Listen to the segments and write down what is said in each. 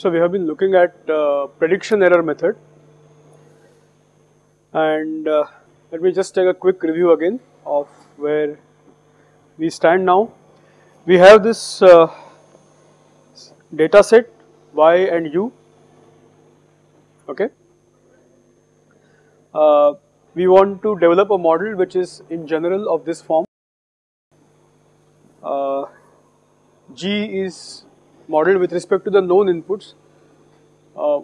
So we have been looking at uh, prediction error method and uh, let me just take a quick review again of where we stand now. We have this uh, data set y and u okay. Uh, we want to develop a model which is in general of this form. Uh, G is modeled with respect to the known inputs, uh,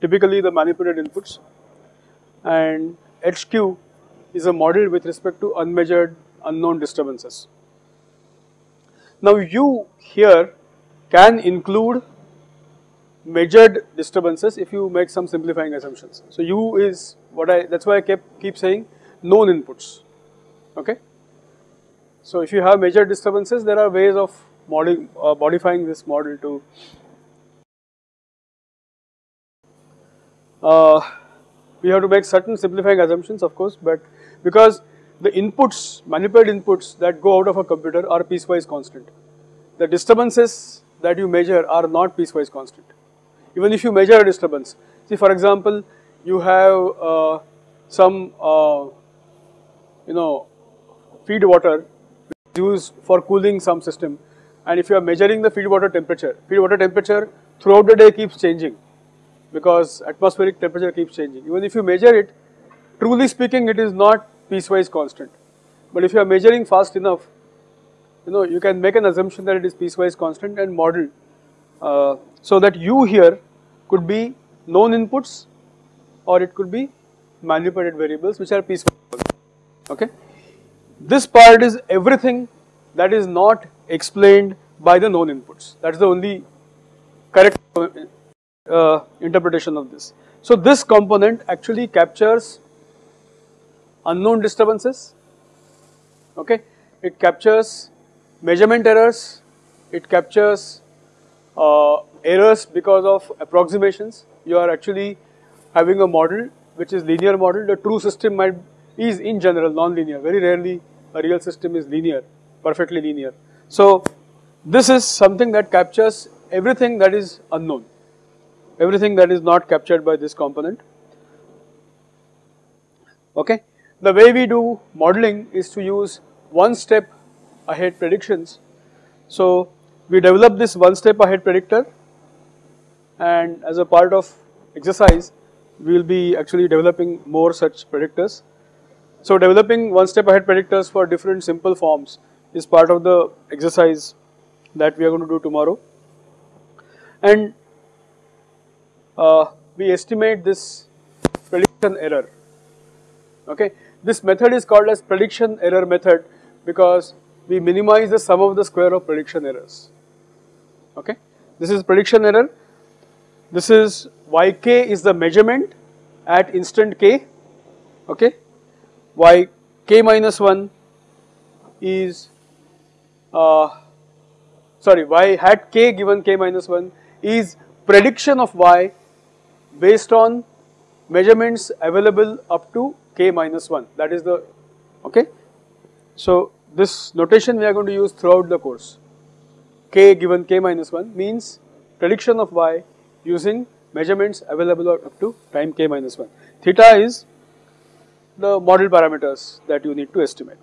typically the manipulated inputs, and HQ is a model with respect to unmeasured unknown disturbances. Now U here can include measured disturbances if you make some simplifying assumptions. So U is what I, that's why I kept keep saying known inputs, okay. So if you have major disturbances, there are ways of modi uh, modifying this model to uh, we have to make certain simplifying assumptions of course, but because the inputs, manipulated inputs that go out of a computer are piecewise constant. The disturbances that you measure are not piecewise constant. Even if you measure a disturbance, see for example, you have uh, some uh, you know feed water used for cooling some system and if you are measuring the feed water temperature, feed water temperature throughout the day keeps changing because atmospheric temperature keeps changing. Even if you measure it, truly speaking it is not piecewise constant. But if you are measuring fast enough, you know you can make an assumption that it is piecewise constant and model uh, so that u here could be known inputs or it could be manipulated variables which are piecewise okay. This part is everything that is not explained by the known inputs that is the only correct uh, interpretation of this. So this component actually captures unknown disturbances, okay. It captures measurement errors, it captures uh, errors because of approximations. You are actually having a model which is linear model. The true system might is in general non-linear. Very rarely a real system is linear, perfectly linear. So this is something that captures everything that is unknown, everything that is not captured by this component. Okay. The way we do modeling is to use one step ahead predictions. So we develop this one step ahead predictor and as a part of exercise we will be actually developing more such predictors. So developing one step ahead predictors for different simple forms is part of the exercise that we are going to do tomorrow and uh, we estimate this prediction error okay. This method is called as prediction error method because we minimize the sum of the square of prediction errors. Okay. This is prediction error. This is yk is the measurement at instant k. Okay. Y k minus 1 is uh, sorry y hat k given k minus 1 is prediction of y based on measurements available up to k minus 1 that is the okay. So this notation we are going to use throughout the course k given k minus 1 means prediction of y using measurements available up to time k minus 1. Theta is the model parameters that you need to estimate.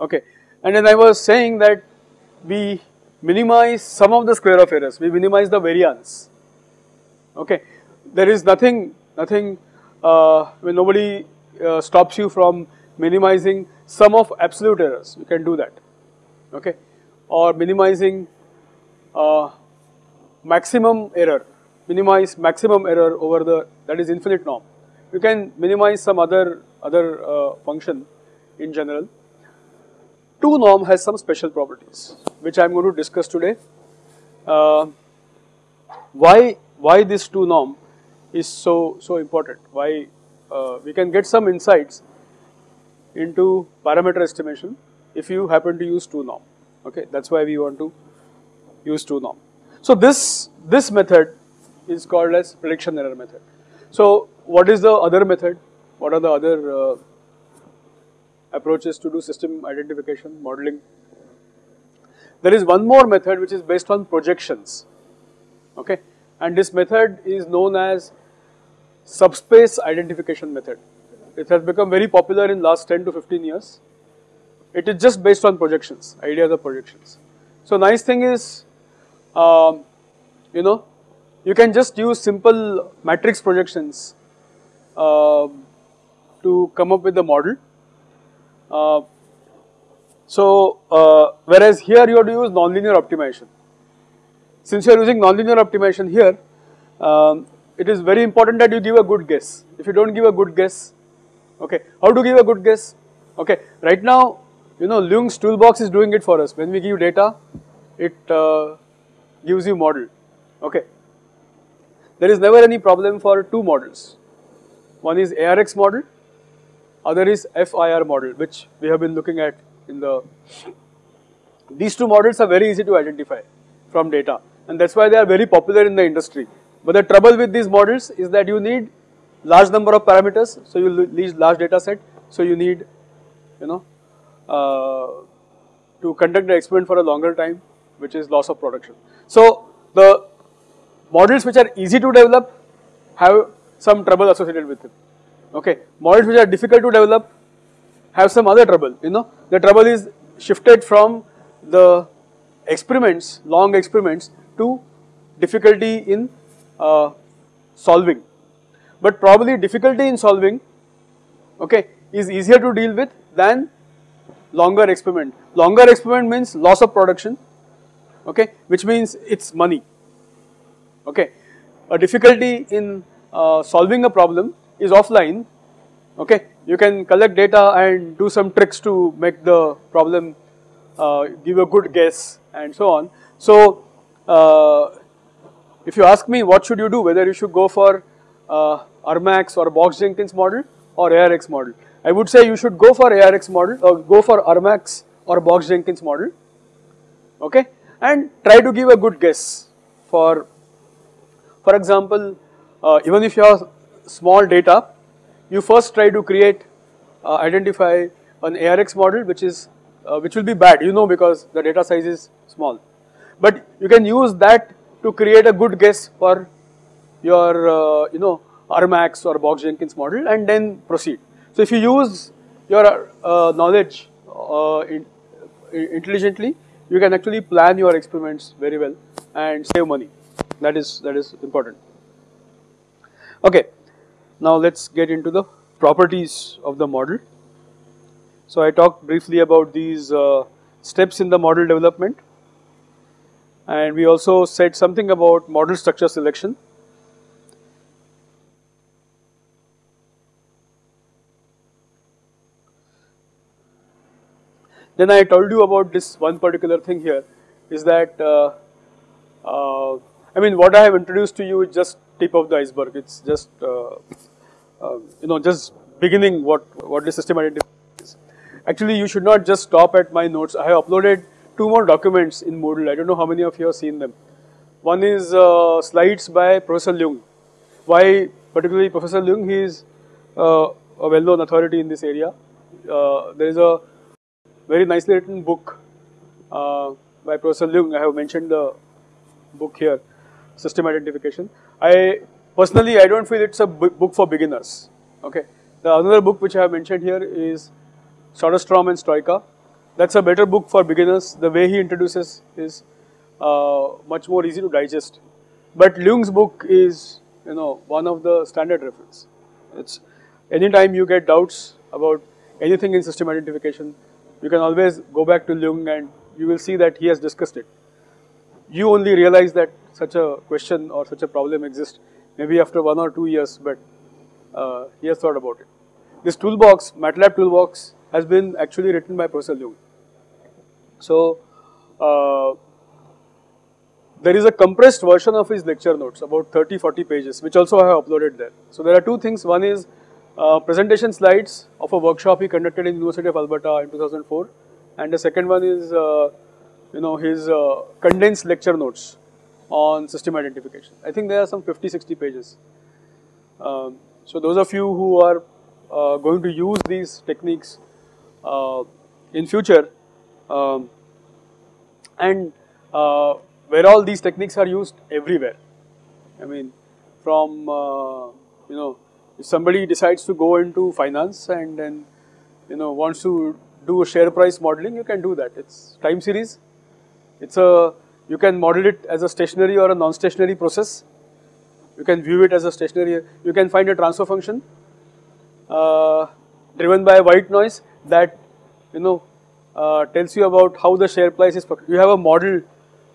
Okay. And then I was saying that we minimize sum of the square of errors, we minimize the variance. Okay. There is nothing, nothing uh, when nobody uh, stops you from minimizing sum of absolute errors, you can do that, okay, or minimizing uh, maximum error, minimize maximum error over the that is infinite norm. You can minimize some other other uh, function in general. 2 norm has some special properties which I am going to discuss today. Uh, why why this 2 norm is so so important. Why uh, we can get some insights into parameter estimation if you happen to use 2 norm. Okay, that's why we want to use 2 norm. So this this method is called as prediction error method. So what is the other method? What are the other uh, approaches to do system identification modeling? There is one more method which is based on projections, okay, and this method is known as subspace identification method. It has become very popular in last 10 to 15 years. It is just based on projections, ideas of projections. So nice thing is, um, you know, you can just use simple matrix projections to come up with the model. Uh, so, uh, whereas here you have to use nonlinear optimization. Since you are using nonlinear optimization here, um, it is very important that you give a good guess. If you do not give a good guess, okay, how to give a good guess? Okay, right now, you know, Ljung's toolbox is doing it for us. When we give data, it uh, gives you model, okay. There is never any problem for two models. One is ARX model, other is FIR model, which we have been looking at in the, these two models are very easy to identify from data and that is why they are very popular in the industry. But the trouble with these models is that you need large number of parameters, so you need large data set, so you need, you know, uh, to conduct the experiment for a longer time, which is loss of production. So the models which are easy to develop have some trouble associated with it. Okay, models which are difficult to develop have some other trouble. You know, the trouble is shifted from the experiments, long experiments, to difficulty in uh, solving. But probably difficulty in solving, okay, is easier to deal with than longer experiment. Longer experiment means loss of production, okay, which means it's money, okay. A difficulty in uh, solving a problem is offline, okay. You can collect data and do some tricks to make the problem uh, give a good guess and so on. So, uh, if you ask me what should you do, whether you should go for uh, Armax or Box Jenkins model or ARX model, I would say you should go for ARX model or go for Armax or Box Jenkins model, okay, and try to give a good guess for, for example, uh, even if you have small data, you first try to create, uh, identify an ARX model which is, uh, which will be bad, you know, because the data size is small, but you can use that to create a good guess for your uh, you know Armax or Box Jenkins model and then proceed. So if you use your uh, knowledge uh, in, intelligently, you can actually plan your experiments very well and save money. That is that is important. Okay, now let's get into the properties of the model. So I talked briefly about these uh, steps in the model development and we also said something about model structure selection. Then I told you about this one particular thing here is that uh, uh, I mean what I have introduced to you is just tip of the iceberg. It's just uh, uh you know just beginning what what the system identity is. Actually, you should not just stop at my notes. I have uploaded two more documents in Moodle. I don't know how many of you have seen them. One is uh, slides by Professor Ljung. Why particularly Professor Ljung? He is uh, a well-known authority in this area. Uh, there is a very nicely written book uh, by Professor Ljung. I have mentioned the book here, System Identification. I personally, I don't feel it's a book for beginners. Okay. The another book which I have mentioned here is Soderstrom and Stoica that's a better book for beginners. The way he introduces is uh, much more easy to digest. But Ljung's book is, you know, one of the standard reference. It's anytime you get doubts about anything in system identification, you can always go back to Leung and you will see that he has discussed it. You only realize that such a question or such a problem exists maybe after one or two years, but uh, he has thought about it. This toolbox, MATLAB toolbox, has been actually written by Professor Ljung. So, uh, there is a compressed version of his lecture notes about 30 40 pages which also I have uploaded there. So, there are two things one is uh, presentation slides of a workshop he conducted in the University of Alberta in 2004 and the second one is uh, you know his uh, condensed lecture notes on system identification. I think there are some 50 60 pages. Um, so, those of you who are uh, going to use these techniques uh, in future um, and uh, where all these techniques are used everywhere. I mean, from uh, you know, if somebody decides to go into finance and then you know wants to do a share price modeling, you can do that. It's time series. It's a you can model it as a stationary or a non-stationary process. You can view it as a stationary. You can find a transfer function uh, driven by white noise that you know uh, tells you about how the share price is. You have a model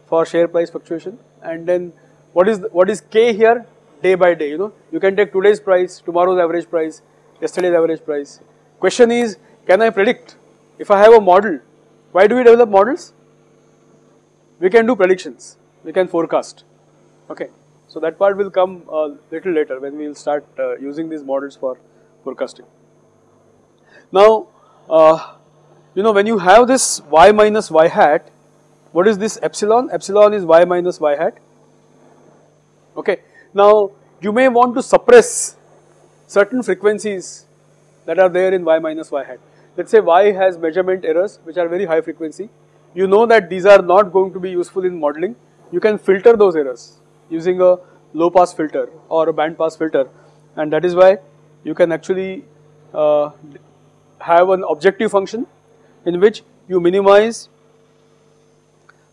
for share price fluctuation, and then what is what is k here? Day by day. You know, you can take today's price, tomorrow's average price, yesterday's average price. Question is, can I predict? If I have a model, why do we develop models? We can do predictions. We can forecast. Okay. So that part will come a little later when we will start uh, using these models for forecasting. Now, uh, you know when you have this y minus y hat, what is this epsilon? Epsilon is y minus y hat. Okay. Now, you may want to suppress certain frequencies that are there in y minus y hat. Let us say y has measurement errors which are very high frequency. You know that these are not going to be useful in modeling. You can filter those errors using a low pass filter or a band pass filter and that is why you can actually uh, have an objective function in which you minimize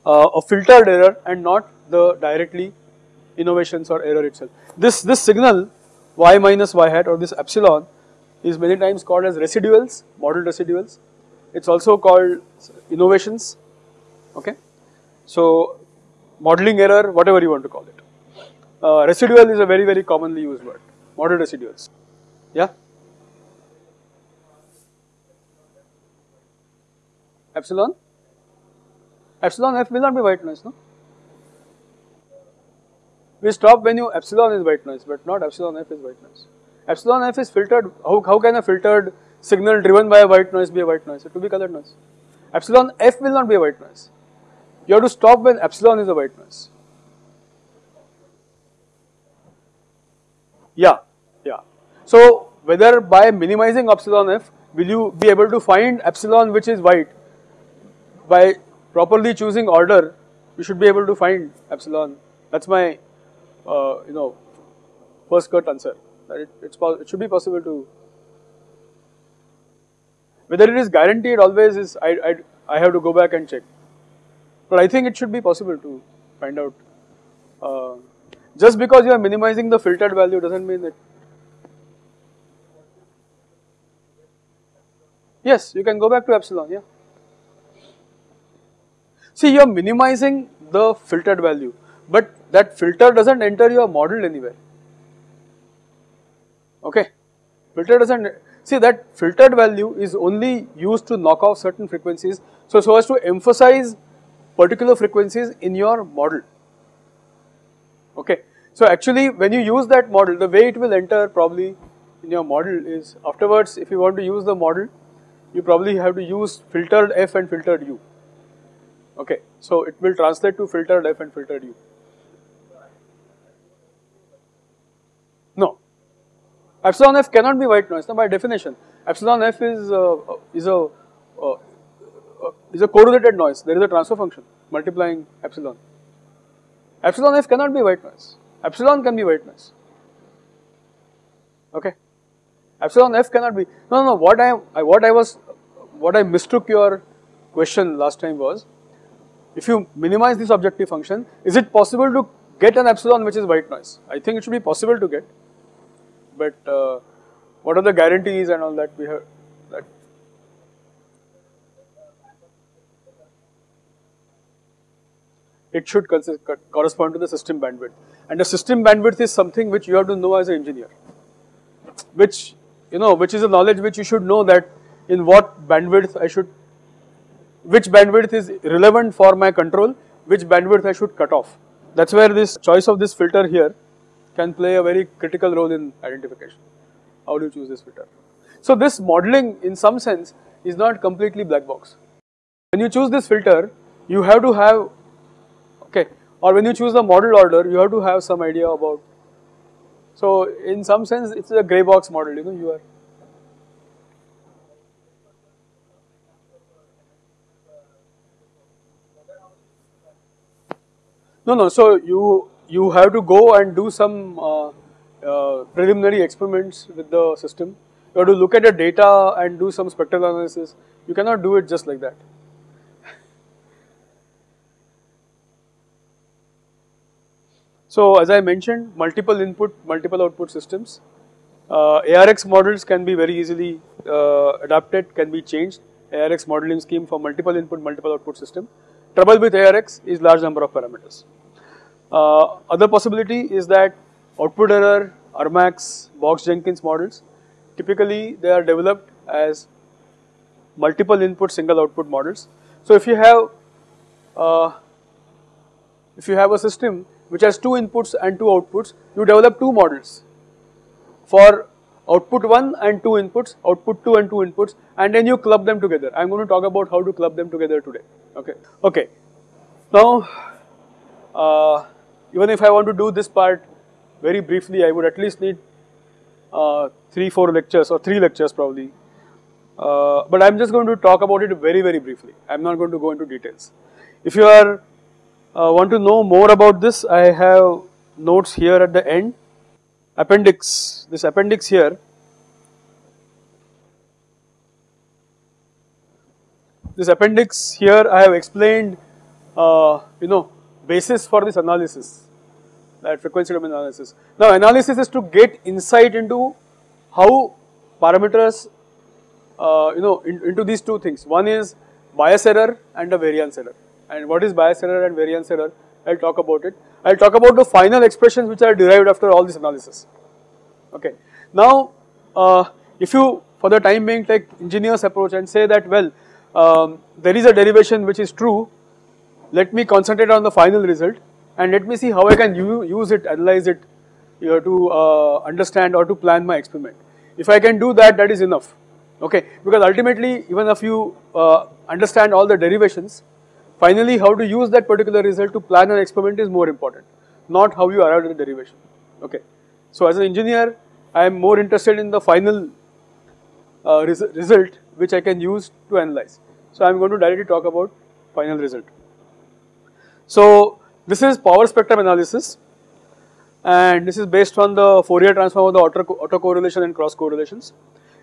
uh, a filtered error and not the directly innovations or error itself. This, this signal y minus y hat or this epsilon is many times called as residuals, model residuals. It is also called innovations, okay. So, modeling error, whatever you want to call it. Uh, residual is a very, very commonly used word, model residuals, yeah. Epsilon? Epsilon f will not be white noise, no? We stop when you epsilon is white noise, but not epsilon f is white noise. Epsilon f is filtered. How, how can a filtered signal driven by a white noise be a white noise? It will be colored noise. Epsilon f will not be a white noise. You have to stop when epsilon is a white noise. Yeah, yeah. So whether by minimizing epsilon f, will you be able to find epsilon which is white by properly choosing order, you should be able to find epsilon. That's my, uh, you know, first cut answer. That it, it's it should be possible to. Whether it is guaranteed always is I, I I have to go back and check, but I think it should be possible to find out. Uh, just because you are minimizing the filtered value doesn't mean that. Yes, you can go back to epsilon. Yeah. See, you are minimizing the filtered value, but that filter doesn't enter your model anywhere. Okay, filter doesn't see that filtered value is only used to knock off certain frequencies. So, so as to emphasize particular frequencies in your model. Okay, so actually when you use that model, the way it will enter probably in your model is afterwards if you want to use the model, you probably have to use filtered f and filtered u. Okay, so it will translate to filtered f and filtered u. No, epsilon f cannot be white noise. Now by definition, epsilon f is uh, is a uh, is a correlated noise. There is a transfer function multiplying epsilon. Epsilon f cannot be white noise. Epsilon can be white noise. Okay, epsilon f cannot be. No, no. What I, I what I was what I mistook your question last time was if you minimize this objective function, is it possible to get an epsilon which is white noise? I think it should be possible to get, but uh, what are the guarantees and all that we have that it should correspond to the system bandwidth and the system bandwidth is something which you have to know as an engineer which you know which is a knowledge which you should know that in what bandwidth I should which bandwidth is relevant for my control, which bandwidth I should cut off. That is where this choice of this filter here can play a very critical role in identification. How do you choose this filter? So this modeling in some sense is not completely black box. When you choose this filter, you have to have, okay, or when you choose the model order, you have to have some idea about, so in some sense it's a gray box model, you know, you are No, no. So you you have to go and do some uh, uh, preliminary experiments with the system. You have to look at the data and do some spectral analysis. You cannot do it just like that. So as I mentioned, multiple input, multiple output systems. Uh, ARX models can be very easily uh, adapted, can be changed. ARX modeling scheme for multiple input, multiple output system. Trouble with ARX is large number of parameters. Uh, other possibility is that output error, Armax, Box-Jenkins models, typically they are developed as multiple input, single output models. So if you have uh, if you have a system which has two inputs and two outputs, you develop two models for output 1 and 2 inputs, output 2 and 2 inputs and then you club them together. I am going to talk about how to club them together today. Okay. Okay. Now, uh, even if I want to do this part very briefly, I would at least need uh, 3, 4 lectures or 3 lectures probably. Uh, but I am just going to talk about it very, very briefly. I am not going to go into details. If you are uh, want to know more about this, I have notes here at the end. Appendix, this appendix here, this appendix here I have explained, uh, you know, basis for this analysis, that frequency domain analysis. Now analysis is to get insight into how parameters, uh, you know, in, into these two things. One is bias error and a variance error and what is bias error and variance error, I will talk about it. I will talk about the final expressions which are derived after all this analysis. Okay. Now, uh, if you for the time being take engineer's approach and say that well, um, there is a derivation which is true, let me concentrate on the final result and let me see how I can use it, analyze it you know, to uh, understand or to plan my experiment. If I can do that, that is enough. Okay, because ultimately even if you uh, understand all the derivations, Finally, how to use that particular result to plan an experiment is more important, not how you arrived at the derivation. Okay. So as an engineer, I am more interested in the final uh, res result which I can use to analyze. So I am going to directly talk about final result. So this is power spectrum analysis and this is based on the Fourier transform of the auto autocorrelation and cross correlations.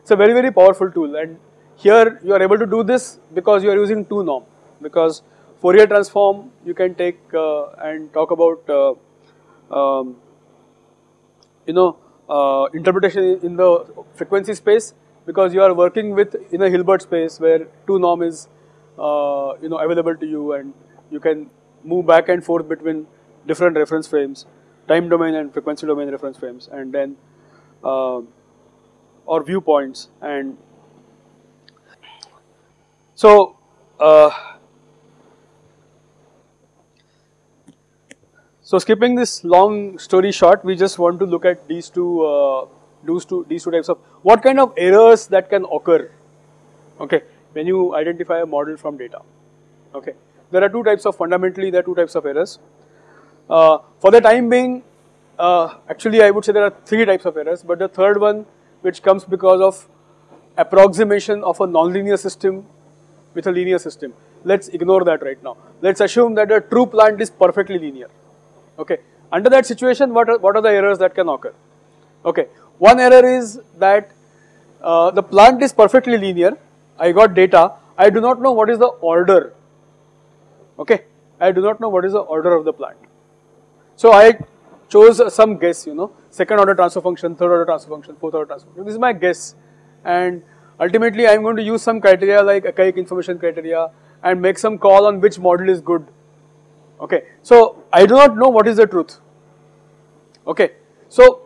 It's a very very powerful tool and here you are able to do this because you are using two norm because Fourier transform you can take uh, and talk about uh, um, you know uh, interpretation in the frequency space because you are working with in a Hilbert space where two norm is uh, you know available to you and you can move back and forth between different reference frames, time domain and frequency domain reference frames and then uh, or viewpoints and so uh, So skipping this long story short, we just want to look at these two, uh, these two, these two types of what kind of errors that can occur. Okay, when you identify a model from data. Okay, there are two types of fundamentally there are two types of errors. Uh, for the time being, uh, actually I would say there are three types of errors, but the third one, which comes because of approximation of a nonlinear system with a linear system. Let's ignore that right now. Let's assume that the true plant is perfectly linear. Okay. Under that situation, what are, what are the errors that can occur? Okay. One error is that uh, the plant is perfectly linear. I got data. I do not know what is the order. Okay. I do not know what is the order of the plant. So I chose some guess, you know, second order transfer function, third order transfer function, fourth order transfer function. This is my guess. And ultimately, I am going to use some criteria like Akaike information criteria and make some call on which model is good Okay, so I do not know what is the truth. Okay, so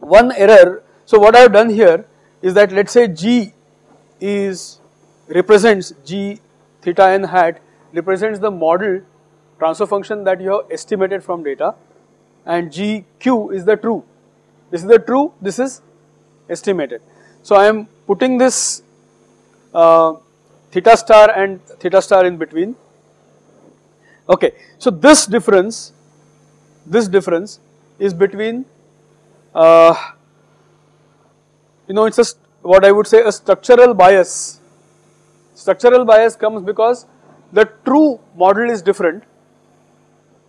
one error. So what I have done here is that let us say G is represents G theta n hat represents the model transfer function that you have estimated from data and GQ is the true. This is the true, this is estimated. So I am putting this uh, theta star and theta star in between Okay, so this difference, this difference is between, uh, you know, it's a what I would say a structural bias. Structural bias comes because the true model is different,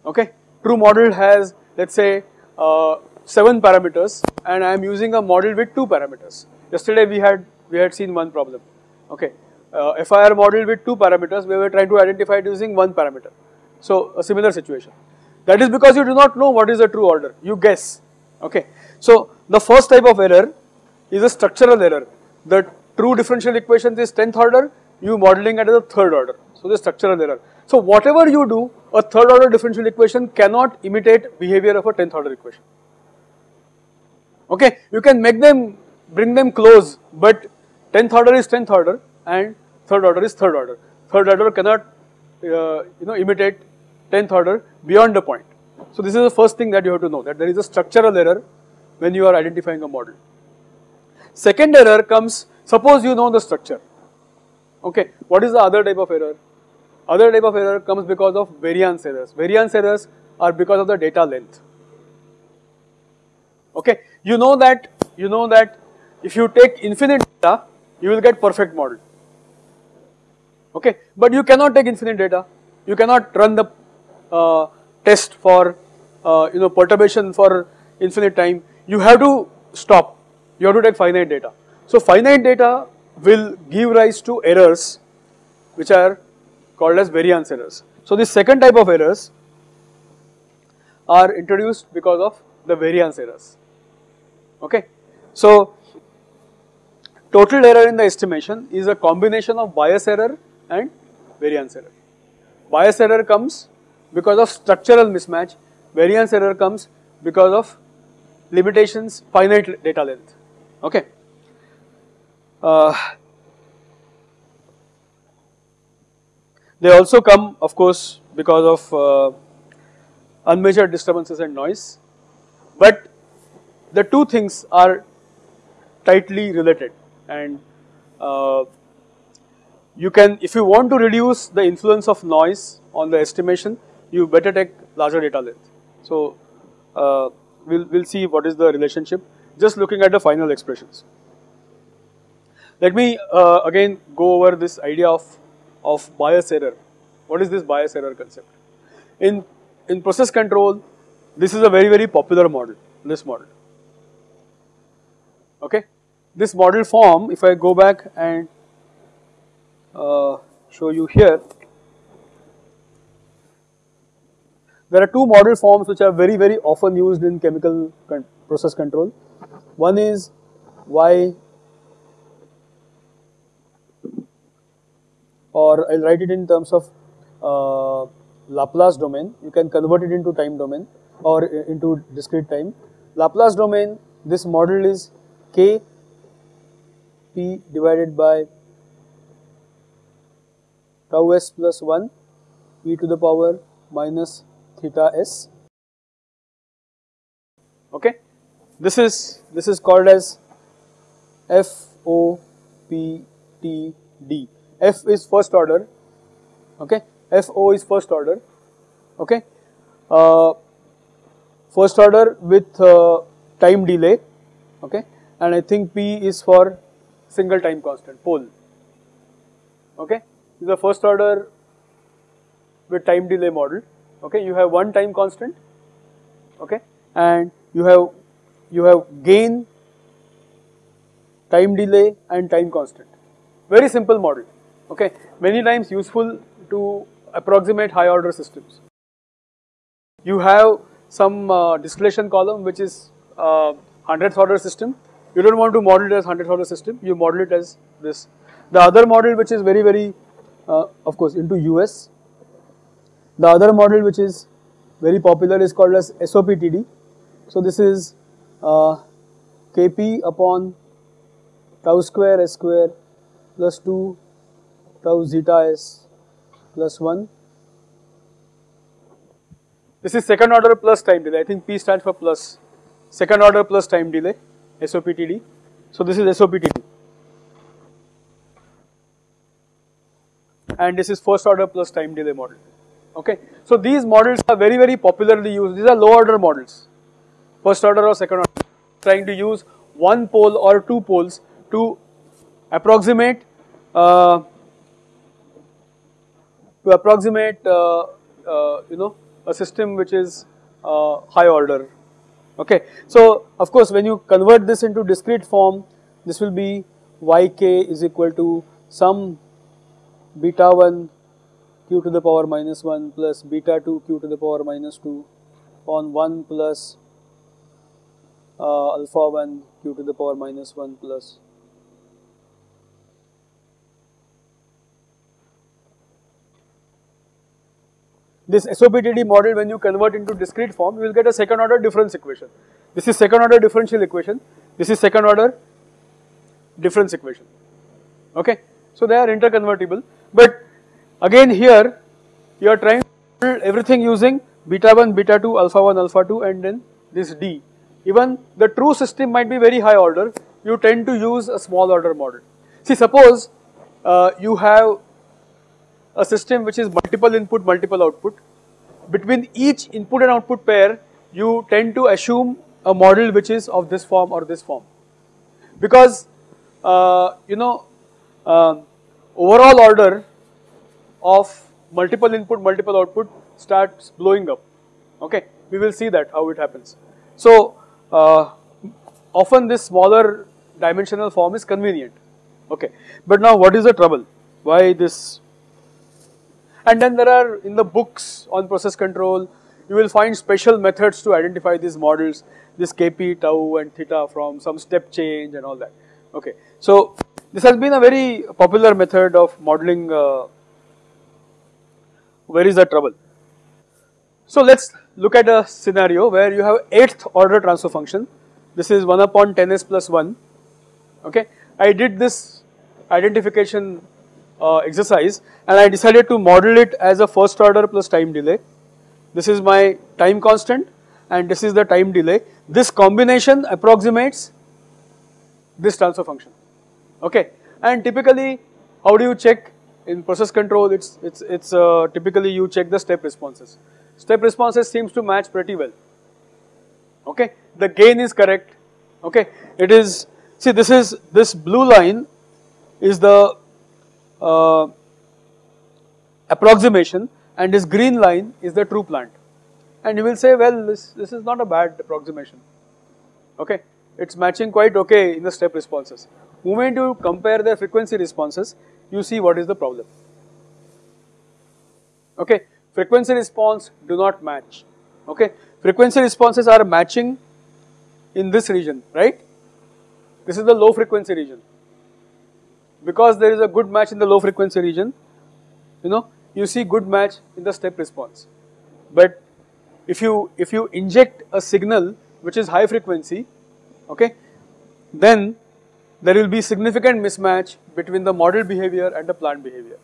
Okay, true model has let's say uh, seven parameters, and I am using a model with two parameters. Yesterday we had we had seen one problem. Okay, uh, FIR model with two parameters, we were trying to identify it using one parameter. So a similar situation. That is because you do not know what is the true order. You guess. Okay. So the first type of error is a structural error. The true differential equation is 10th order, you modeling it as a third order. So the structural error. So whatever you do, a third order differential equation cannot imitate behavior of a 10th order equation. Okay, you can make them, bring them close, but 10th order is 10th order and third order is third order. Third order cannot, uh, you know, imitate 10th order beyond the point. So this is the first thing that you have to know that there is a structural error when you are identifying a model. Second error comes, suppose you know the structure. Okay, what is the other type of error? Other type of error comes because of variance errors. Variance errors are because of the data length. Okay, you know that you know that if you take infinite data, you will get perfect model. Okay, but you cannot take infinite data. You cannot run the test for uh, you know perturbation for infinite time. You have to stop. You have to take finite data. So finite data will give rise to errors which are called as variance errors. So this second type of errors are introduced because of the variance errors. Okay. So total error in the estimation is a combination of bias error and variance error. Bias error comes because of structural mismatch, variance error comes because of limitations finite data length. Okay. Uh, they also come of course because of uh, unmeasured disturbances and noise, but the two things are tightly related and uh, you can if you want to reduce the influence of noise on the estimation you better take larger data length. So uh, we'll, we'll see what is the relationship just looking at the final expressions. Let me uh, again go over this idea of, of bias error. What is this bias error concept? In, in process control, this is a very, very popular model, this model. Okay. This model form, if I go back and uh, show you here, There are two model forms which are very very often used in chemical con process control. One is Y or I'll write it in terms of uh, Laplace domain. You can convert it into time domain or into discrete time. Laplace domain, this model is K P divided by tau s plus 1 e to the power minus theta s. Okay, this is this is called as F O P T D. F is first order. Okay, F O is first order. Okay, uh, first order with uh, time delay. Okay, and I think P is for single time constant pole. Okay, this is the first order with time delay model okay you have one time constant. Okay and you have you have gain time delay and time constant. Very simple model. Okay many times useful to approximate high order systems. You have some uh, distillation column which is uh, hundredth order system. You don't want to model it as hundredth order system. You model it as this. The other model which is very very uh, of course into US the other model which is very popular is called as SOPTD. So this is uh, Kp upon tau square s square plus 2 tau zeta s plus 1. This is second order plus time delay. I think P stands for plus. Second order plus time delay, SOPTD. So this is SOPTD. And this is first order plus time delay model. Okay. So these models are very very popularly used. These are low order models, first order or second order, trying to use one pole or two poles to approximate uh, to approximate uh, uh, you know a system which is uh, high order. Okay. So, of course, when you convert this into discrete form, this will be yk is equal to some beta 1 q to the power minus 1 plus beta 2 q to the power minus 2 on 1 plus uh, alpha 1 q to the power minus 1 plus this SOPTD model when you convert into discrete form you will get a second order difference equation. This is second order differential equation, this is second order difference equation okay. So they are interconvertible but again here you are trying to build everything using beta 1, beta 2, alpha 1, alpha 2 and then this D. Even the true system might be very high order, you tend to use a small order model. See suppose uh, you have a system which is multiple input, multiple output. Between each input and output pair, you tend to assume a model which is of this form or this form. Because, uh, you know, uh, overall order of multiple input, multiple output starts blowing up. Okay, we will see that how it happens. So, uh, often this smaller dimensional form is convenient. Okay, but now what is the trouble? Why this and then there are in the books on process control, you will find special methods to identify these models, this kp, tau and theta from some step change and all that. Okay. So, this has been a very popular method of modeling uh, where is the trouble. So, let us look at a scenario where you have 8th order transfer function, this is 1 upon 10s plus 1, okay. I did this identification uh, exercise and I decided to model it as a first order plus time delay. This is my time constant and this is the time delay. This combination approximates this transfer function, okay. And typically how do you check in process control it's, it's, it's uh, typically you check the step responses. Step responses seems to match pretty well, okay. The gain is correct, okay. It is, see this is, this blue line is the uh, approximation and this green line is the true plant. And you will say, well, this, this is not a bad approximation, okay. It's matching quite okay in the step responses. Moment you compare the frequency responses, you see what is the problem. Okay, frequency response do not match. Okay, frequency responses are matching in this region, right? This is the low frequency region because there is a good match in the low frequency region, you know, you see good match in the step response. But if you if you inject a signal which is high frequency, okay, then there will be significant mismatch between the model behavior and the plant behavior.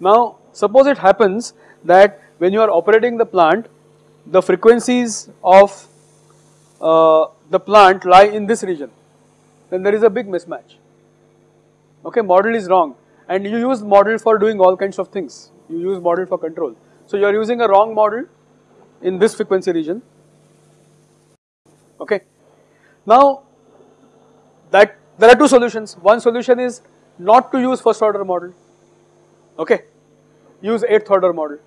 Now, suppose it happens that when you are operating the plant, the frequencies of uh, the plant lie in this region, then there is a big mismatch. Okay model is wrong. And you use model for doing all kinds of things. You use model for control. So you are using a wrong model in this frequency region. Okay. Now that there are two solutions one solution is not to use first order model okay use 8th order model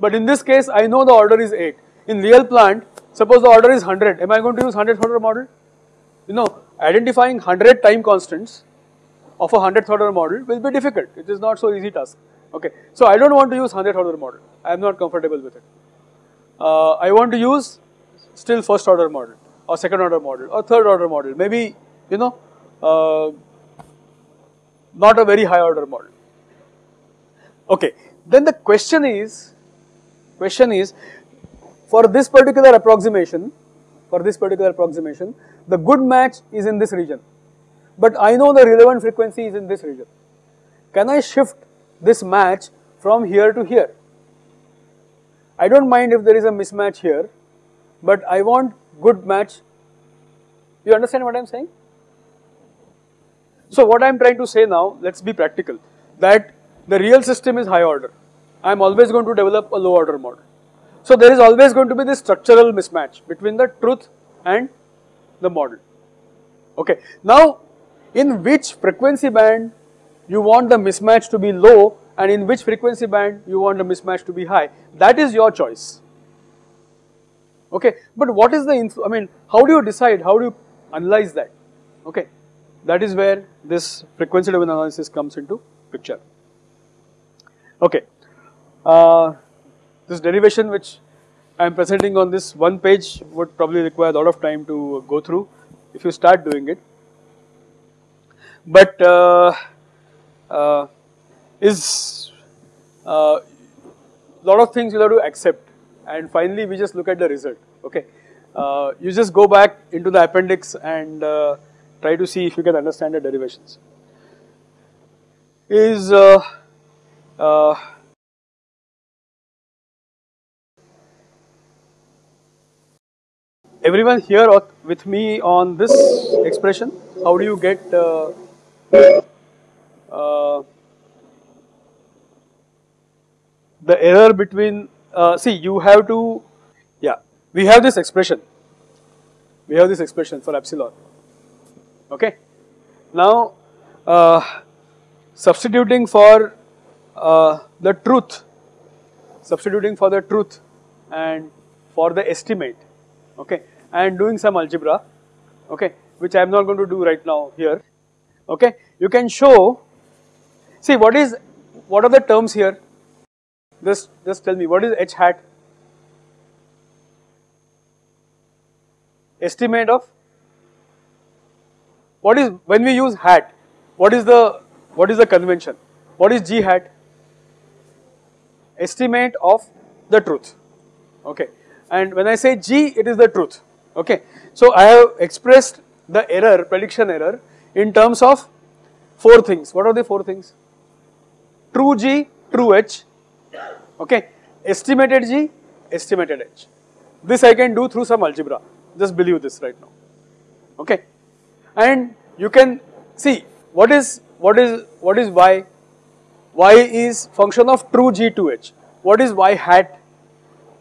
but in this case I know the order is 8 in real plant suppose the order is 100 am I going to use 100th order model you know identifying 100 time constants of a 100th order model will be difficult. It is not so easy task. Okay. So I don't want to use 100th order model. I am not comfortable with it. Uh, I want to use still first order model or second order model or third order model. Maybe you know Uh, not a very high order model. Okay. Then the question is question is for this particular approximation for this particular approximation the good match is in this region but I know the relevant frequency is in this region. Can I shift this match from here to here? I don't mind if there is a mismatch here, but I want good match. You understand what I am saying? So what I am trying to say now, let us be practical, that the real system is high order. I am always going to develop a low order model. So there is always going to be this structural mismatch between the truth and the model. Okay. Now in which frequency band you want the mismatch to be low and in which frequency band you want the mismatch to be high. That is your choice. Okay, but what is the, I mean, how do you decide, how do you analyze that? Okay, that is where this frequency domain analysis comes into picture. Okay, uh, this derivation which I am presenting on this one page would probably require a lot of time to go through if you start doing it. But uh, uh, is a uh, lot of things you have to accept and finally we just look at the result okay. Uh, you just go back into the appendix and uh, try to see if you can understand the derivations. Is uh, uh, everyone here with me on this expression? How do you get uh, uh, the error between, uh, see you have to, yeah, we have this expression, we have this expression for epsilon, okay. Now, uh, substituting for uh, the truth, substituting for the truth and for the estimate, okay, and doing some algebra, okay, which I am not going to do right now here, okay. You can show, see what is, what are the terms here? Just, just tell me what is h hat? Estimate of what is when we use hat? What is the what is the convention? What is g hat? Estimate of the truth. Okay, and when I say g, it is the truth. Okay, so I have expressed the error prediction error in terms of four things. What are the four things? True g, true h, okay. Estimated G, estimated H. This I can do through some algebra, just believe this right now, okay. And you can see what is, what is, what is Y, Y is function of true G to H. What is Y hat?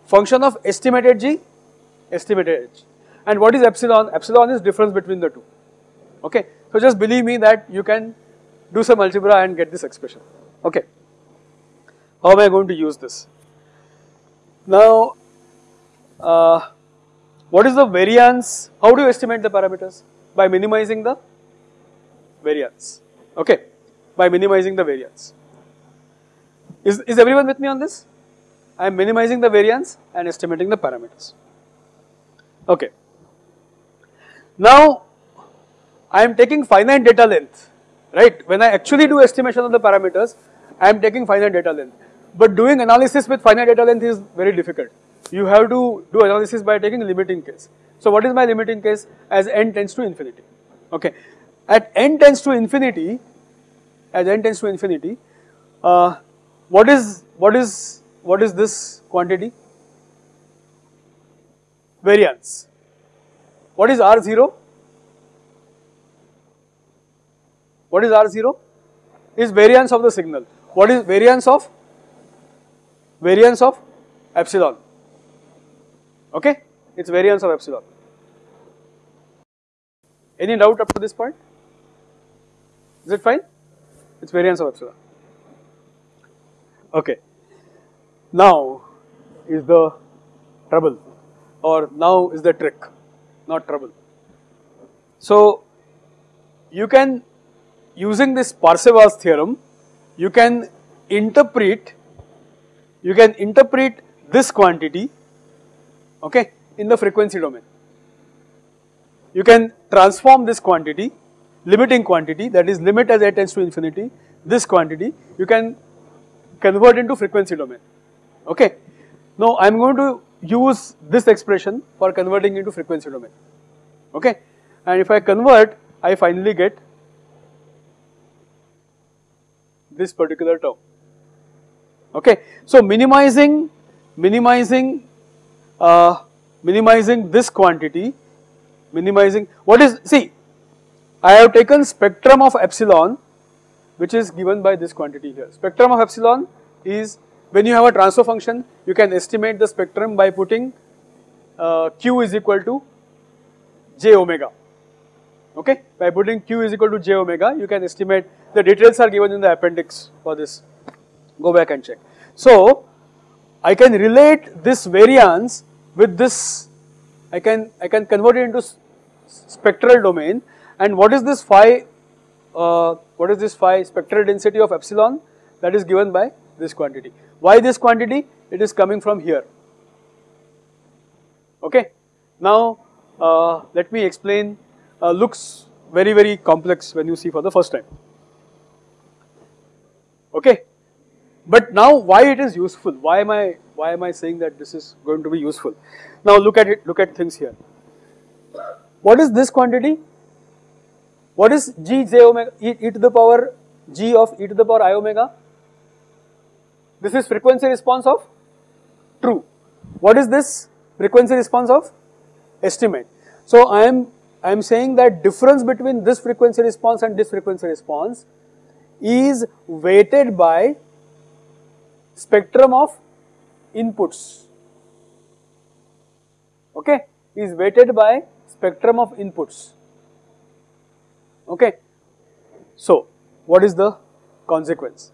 Function of estimated G, estimated H. And what is epsilon? Epsilon is difference between the two, okay. So just believe me that you can do some algebra and get this expression, okay. How am I going to use this? Now, uh, what is the variance? How do you estimate the parameters? By minimizing the variance. Okay, by minimizing the variance. Is, is everyone with me on this? I am minimizing the variance and estimating the parameters. Okay. Now, I am taking finite data length, right? When I actually do estimation of the parameters, I am taking finite data length. But doing analysis with finite data length is very difficult. You have to do analysis by taking limiting case. So what is my limiting case? As n tends to infinity. Okay. At n tends to infinity, as n tends to infinity, uh, what is what is what is this quantity? Variance. What is R0? What is R0? Is variance of the signal. What is variance of variance of epsilon, okay, it is variance of epsilon. Any doubt up to this point? Is it fine? It is variance of epsilon. Okay. Now is the trouble or now is the trick, not trouble. So you can using this Parseval's theorem, you can interpret you can interpret this quantity okay in the frequency domain. You can transform this quantity limiting quantity that is limit as a tends to infinity this quantity you can convert into frequency domain okay. Now I am going to use this expression for converting into frequency domain okay and if I convert I finally get this particular term okay. So minimizing, minimizing, uh, minimizing this quantity, minimizing, what is, see, I have taken spectrum of epsilon which is given by this quantity here. Spectrum of epsilon is when you have a transfer function, you can estimate the spectrum by putting uh, q is equal to j omega, okay. By putting q is equal to j omega, you can estimate, the details are given in the appendix for this go back and check. So, I can relate this variance with this I can I can convert it into spectral domain and what is this phi uh, what is this phi spectral density of epsilon that is given by this quantity. Why this quantity? It is coming from here. Okay. Now uh, let me explain uh, looks very very complex when you see for the first time. Okay. But now why it is useful? Why am I why am I saying that this is going to be useful? Now look at it, look at things here. What is this quantity? What is g j omega e, e to the power g of e to the power i omega? This is frequency response of true. What is this frequency response of estimate? So I am I am saying that difference between this frequency response and this frequency response is weighted by spectrum of inputs okay is weighted by spectrum of inputs. Okay. So what is the consequence?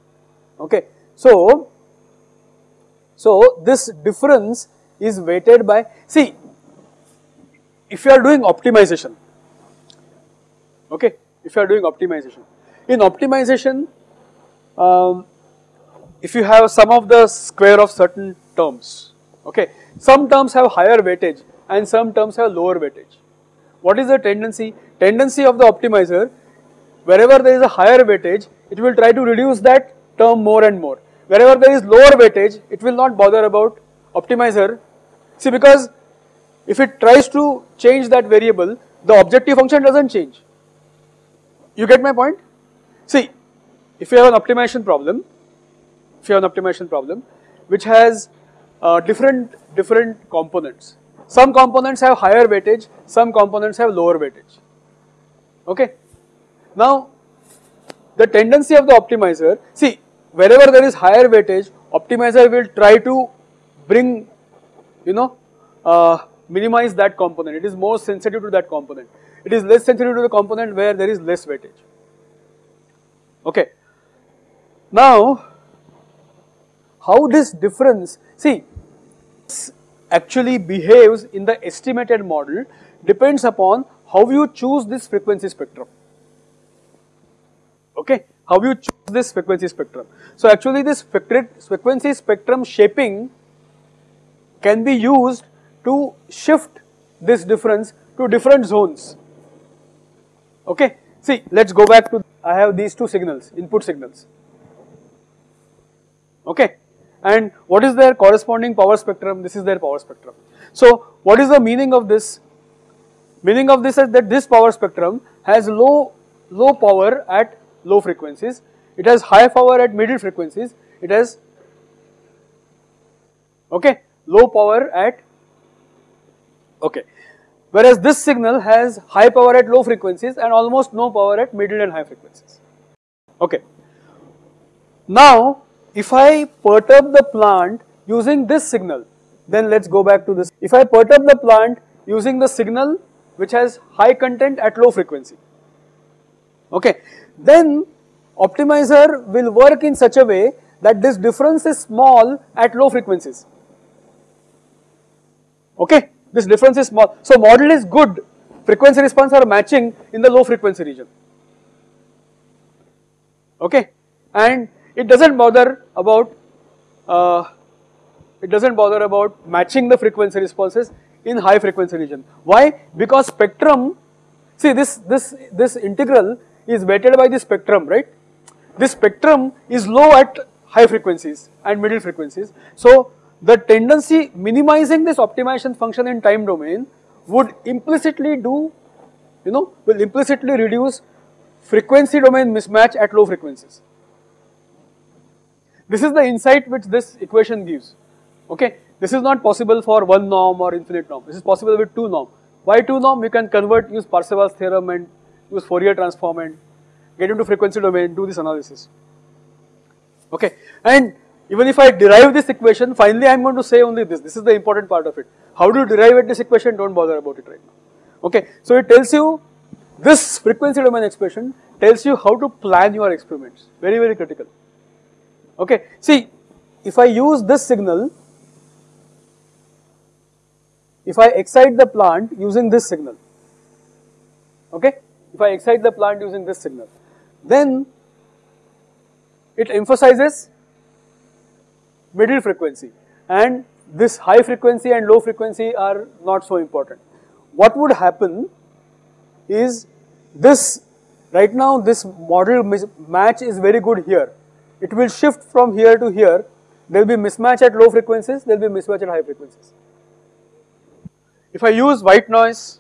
Okay. So so this difference is weighted by see if you are doing optimization okay if you are doing optimization in optimization um, if you have some of the square of certain terms, okay, sum terms have higher weightage and some terms have lower weightage. What is the tendency? Tendency of the optimizer, wherever there is a higher weightage, it will try to reduce that term more and more. Wherever there is lower weightage, it will not bother about optimizer. See, because if it tries to change that variable, the objective function doesn't change. You get my point? See, if you have an optimization problem, if you have an optimization problem which has uh, different different components. Some components have higher weightage, some components have lower weightage. Okay. Now, the tendency of the optimizer, see wherever there is higher weightage, optimizer will try to bring, you know, uh, minimize that component. It is more sensitive to that component. It is less sensitive to the component where there is less weightage. Okay. Now, how this difference, see, actually behaves in the estimated model depends upon how you choose this frequency spectrum. Okay, how you choose this frequency spectrum. So actually this frequency spectrum shaping can be used to shift this difference to different zones. Okay, see, let's go back to, I have these two signals, input signals. Okay, and what is their corresponding power spectrum? This is their power spectrum. So what is the meaning of this? Meaning of this is that this power spectrum has low, low power at low frequencies, it has high power at middle frequencies, it has okay, low power at okay. Whereas this signal has high power at low frequencies and almost no power at middle and high frequencies. Okay. Now if I perturb the plant using this signal, then let's go back to this. If I perturb the plant using the signal which has high content at low frequency, okay, then optimizer will work in such a way that this difference is small at low frequencies. Okay, this difference is small. So model is good, frequency response are matching in the low frequency region. Okay, and it doesn't bother about uh, it doesn't bother about matching the frequency responses in high frequency region. Why? Because spectrum, see this this this integral is weighted by the spectrum, right? This spectrum is low at high frequencies and middle frequencies. So the tendency minimizing this optimization function in time domain would implicitly do, you know, will implicitly reduce frequency domain mismatch at low frequencies. This is the insight which this equation gives. Okay, this is not possible for one norm or infinite norm. This is possible with two norm. Why two norm? We can convert, use Parseval's theorem and use Fourier transform and get into frequency domain, do this analysis. Okay, and even if I derive this equation, finally I am going to say only this. This is the important part of it. How do you derive at this equation? Don't bother about it right now. Okay, so it tells you this frequency domain expression tells you how to plan your experiments. Very, very critical. Okay, see if I use this signal, if I excite the plant using this signal, okay, if I excite the plant using this signal, then it emphasizes middle frequency and this high frequency and low frequency are not so important. What would happen is this right now this model match is very good here. It will shift from here to here. There will be mismatch at low frequencies, there will be mismatch at high frequencies. If I use white noise,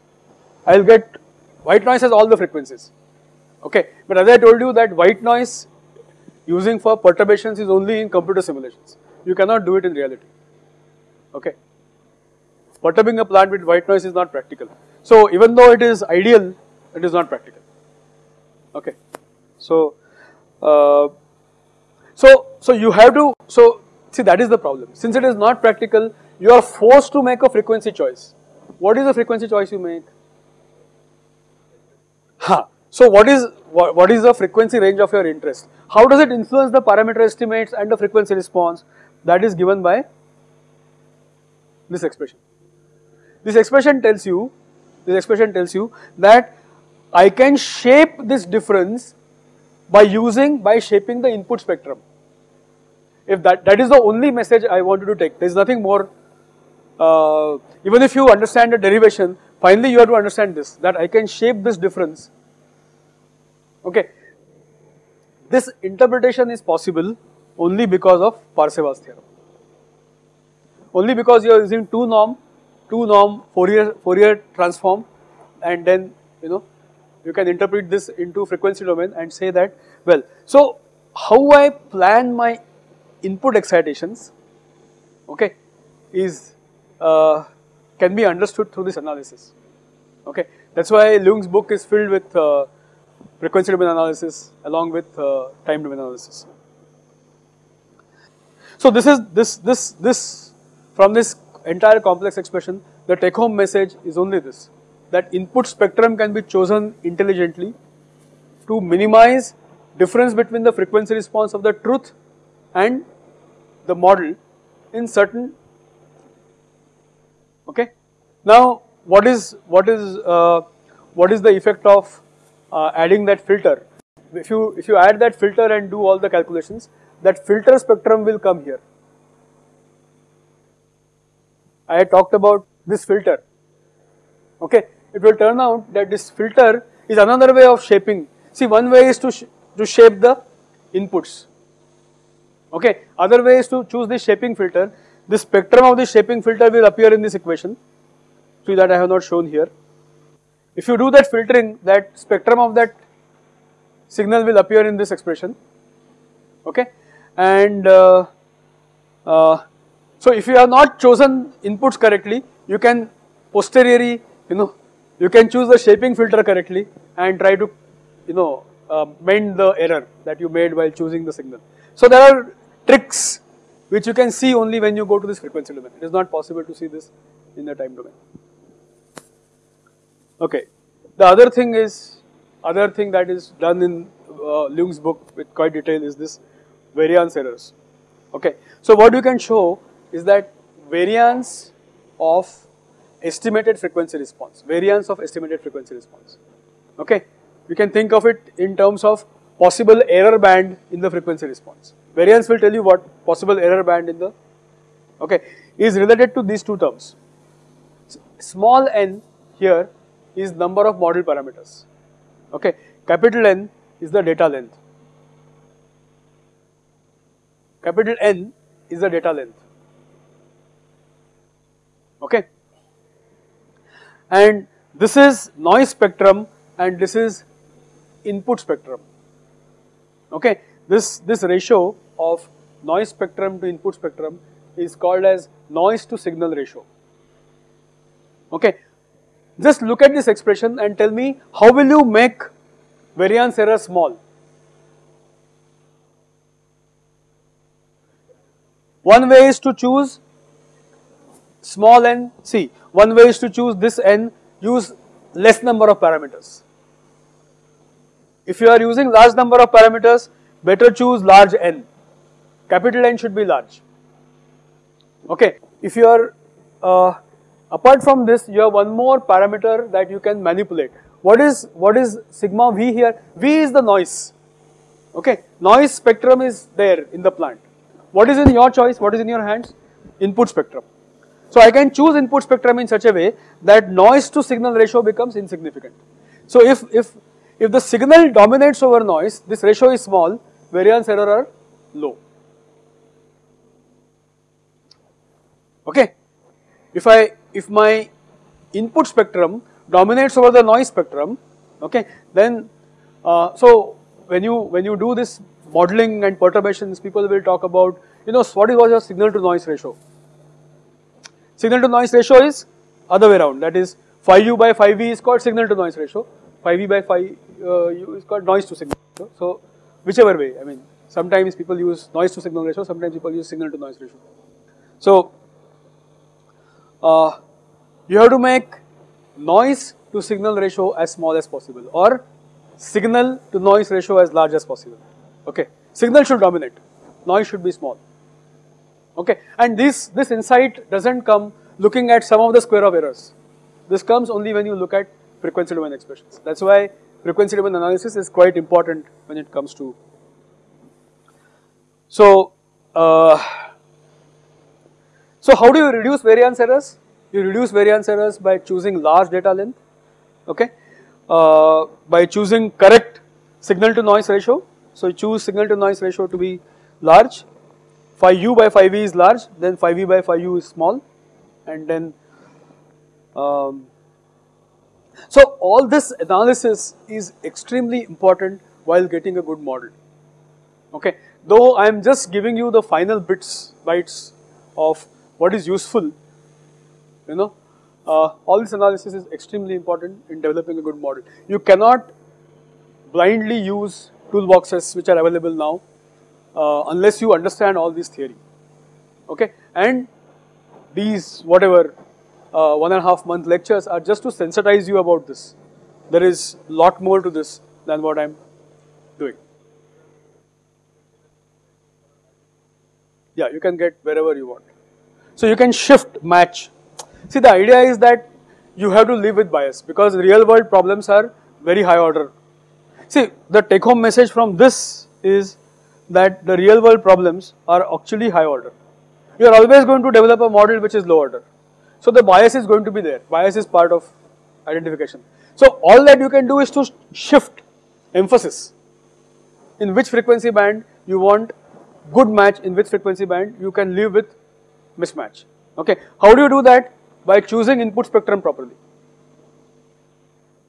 I will get white noise has all the frequencies. Okay, but as I told you that white noise using for perturbations is only in computer simulations. You cannot do it in reality. Okay. Perturbing a plant with white noise is not practical. So even though it is ideal, it is not practical. Okay. So, uh, so so you have to so see that is the problem. Since it is not practical, you are forced to make a frequency choice. What is the frequency choice you make? Ha. So what is what, what is the frequency range of your interest? How does it influence the parameter estimates and the frequency response? That is given by this expression. This expression tells you, this expression tells you that I can shape this difference by using, by shaping the input spectrum. If that, that is the only message I wanted to take, there is nothing more. Uh, even if you understand the derivation, finally you have to understand this, that I can shape this difference. Okay. This interpretation is possible only because of Parseval's theorem only because you are using two norm, two norm Fourier, Fourier transform and then you know you can interpret this into frequency domain and say that well. So how I plan my input excitations okay is uh, can be understood through this analysis okay. That is why Ljung's book is filled with uh, frequency domain analysis along with uh, time domain analysis. So this is this this this from this entire complex expression, the take home message is only this that input spectrum can be chosen intelligently to minimize difference between the frequency response of the truth and the model in certain okay now what is what is uh, what is the effect of uh, adding that filter if you if you add that filter and do all the calculations that filter spectrum will come here I talked about this filter. Okay, it will turn out that this filter is another way of shaping. See, one way is to sh to shape the inputs. Okay, other way is to choose the shaping filter. The spectrum of the shaping filter will appear in this equation. See that I have not shown here. If you do that filtering, that spectrum of that signal will appear in this expression. Okay, and uh, uh, so if you have not chosen inputs correctly, you can posteriori, you know, you can choose the shaping filter correctly and try to, you know, uh, mend the error that you made while choosing the signal. So there are tricks which you can see only when you go to this frequency domain. It is not possible to see this in the time domain. Okay. The other thing is, other thing that is done in uh, Ljung's book with quite detail is this variance errors. Okay. So what you can show is that variance of estimated frequency response, variance of estimated frequency response. Okay, you can think of it in terms of possible error band in the frequency response. Variance will tell you what possible error band in the, okay, is related to these two terms. Small n here is number of model parameters. Okay, capital N is the data length. Capital N is the data length okay. And this is noise spectrum and this is input spectrum, okay. This, this ratio of noise spectrum to input spectrum is called as noise to signal ratio, okay. Just look at this expression and tell me how will you make variance error small? One way is to choose small n, see one way is to choose this n, use less number of parameters. If you are using large number of parameters, better choose large n, capital N should be large. Okay, if you are uh, Apart from this, you have one more parameter that you can manipulate. What is what is sigma v here? V is the noise. Okay, noise spectrum is there in the plant. What is in your choice? What is in your hands? Input spectrum. So I can choose input spectrum in such a way that noise to signal ratio becomes insignificant. So if if if the signal dominates over noise, this ratio is small, variance error are low. Okay. If I if my input spectrum dominates over the noise spectrum, okay, then uh, so when you when you do this modeling and perturbations, people will talk about you know what is what your signal to noise ratio. Signal to noise ratio is other way around. That is phi u by phi v is called signal to noise ratio. Phi v by phi uh, u is called noise to signal ratio. So whichever way, I mean, sometimes people use noise to signal ratio, sometimes people use signal to noise ratio. So uh, you have to make noise to signal ratio as small as possible or signal to noise ratio as large as possible. Okay, signal should dominate, noise should be small. Okay, and this this insight doesn't come looking at sum of the square of errors. This comes only when you look at frequency domain expressions. That's why frequency domain analysis is quite important when it comes to. So, uh, so how do you reduce variance errors? You reduce variance errors by choosing large data length, okay, uh, by choosing correct signal to noise ratio. So you choose signal to noise ratio to be large, phi u by phi v is large, then phi v by phi u is small, and then um, so all this analysis is extremely important while getting a good model. Okay, though I am just giving you the final bits bytes of what is useful, you know, uh, all this analysis is extremely important in developing a good model. You cannot blindly use toolboxes which are available now uh, unless you understand all this theory. Okay, and these whatever uh, one and a half month lectures are just to sensitize you about this. There is lot more to this than what I am doing. Yeah, you can get wherever you want. So you can shift, match. See the idea is that you have to live with bias because real world problems are very high order. See the take home message from this is that the real world problems are actually high order. You are always going to develop a model which is low order. So the bias is going to be there. Bias is part of identification. So all that you can do is to shift emphasis in which frequency band you want good match in which frequency band you can live with mismatch. Okay, how do you do that? By choosing input spectrum properly.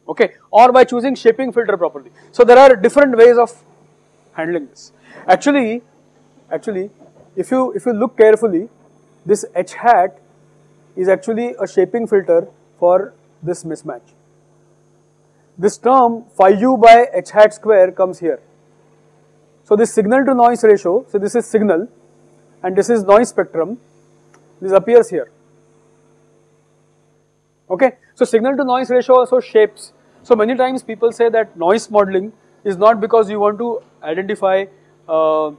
Okay, or by choosing shaping filter properly. So there are different ways of handling this. Actually, actually, if you if you look carefully, this h hat is actually a shaping filter for this mismatch. This term phi u by h hat square comes here. So this signal to noise ratio, so this is signal and this is noise spectrum, this appears here. Okay, so signal to noise ratio also shapes. So many times people say that noise modeling is not because you want to identify uh,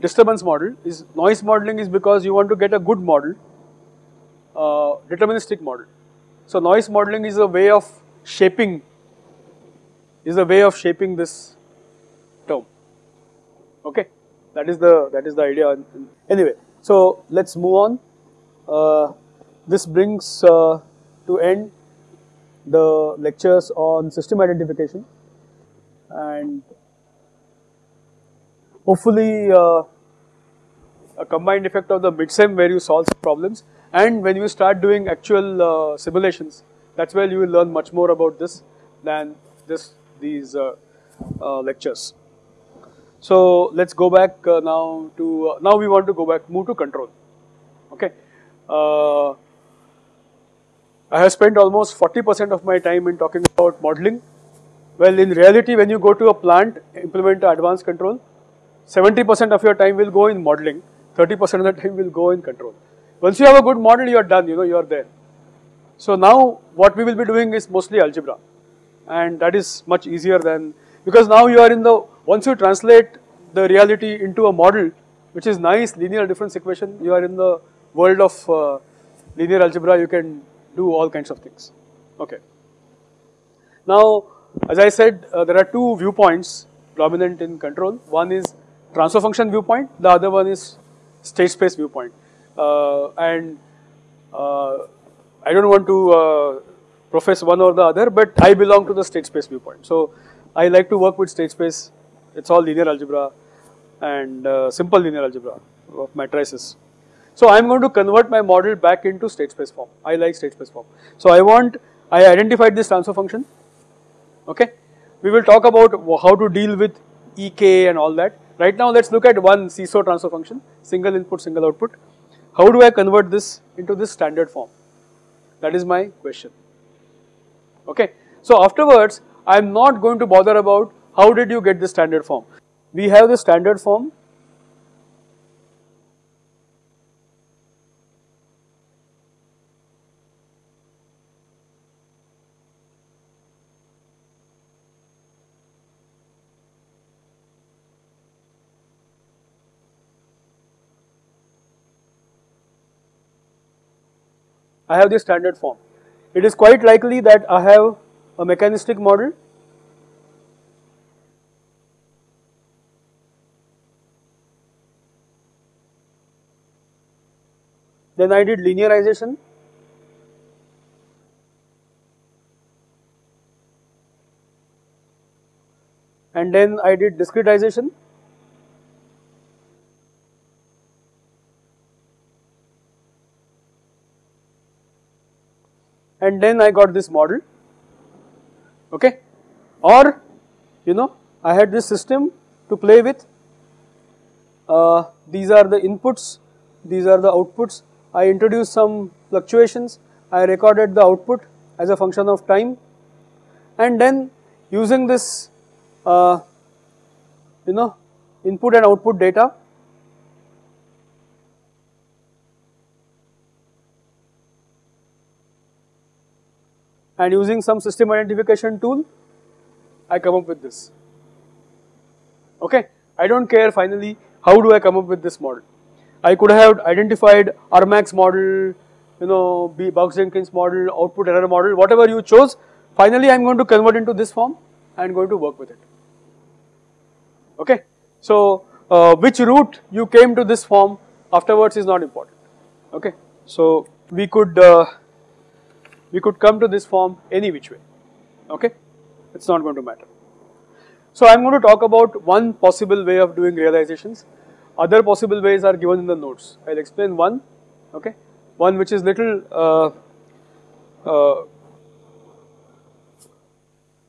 disturbance model, is noise modeling is because you want to get a good model uh, deterministic model. So noise modeling is a way of shaping, is a way of shaping this term. Okay, that is the that is the idea. Anyway, so let's move on. Uh, this brings uh, to end the lectures on system identification and hopefully uh, a combined effect of the midsem where you solve problems and when you start doing actual uh, simulations, that's where you will learn much more about this than this these uh, uh, lectures. So let's go back uh, now to uh, now we want to go back move to control. Okay, uh, I have spent almost 40% of my time in talking about modeling. Well, in reality, when you go to a plant implement advanced control, 70% of your time will go in modeling, 30% of the time will go in control. Once you have a good model, you are done, you know, you are there. So now what we will be doing is mostly algebra and that is much easier than, because now you are in the, once you translate the reality into a model which is nice linear difference equation, you are in the world of uh, linear algebra, you can do all kinds of things. Okay. Now, as I said, uh, there are two viewpoints dominant in control. One is transfer function viewpoint, the other one is state space viewpoint. Uh, and uh, I don't want to uh, profess one or the other, but I belong to the state space viewpoint. So I like to work with state space. It's all linear algebra and uh, simple linear algebra of matrices. So I'm going to convert my model back into state space form. I like state space form. So I want, I identified this transfer function. Okay. We will talk about how to deal with EK and all that. Right now let's look at one SISO transfer function, single input, single output. How do I convert this into this standard form? That is my question. Okay. So afterwards, I am not going to bother about how did you get the standard form. We have the standard form I have the standard form. It is quite likely that I have a mechanistic model then I did linearization. And then I did discretization. And then I got this model. Okay? Or you know I had this system to play with. Uh, these are the inputs. These are the outputs I introduced some fluctuations I recorded the output as a function of time and then using this uh, you know input and output data and using some system identification tool, I come up with this. Okay, I don't care finally how do I come up with this model. I could have identified Armax model, you know, Box-Jenkins model, output error model, whatever you chose. Finally, I am going to convert into this form and going to work with it. Okay, so uh, which route you came to this form afterwards is not important. Okay, so we could. Uh, we could come to this form any which way, okay, it is not going to matter. So I am going to talk about one possible way of doing realizations, other possible ways are given in the notes, I will explain one, okay, one which is little uh, uh,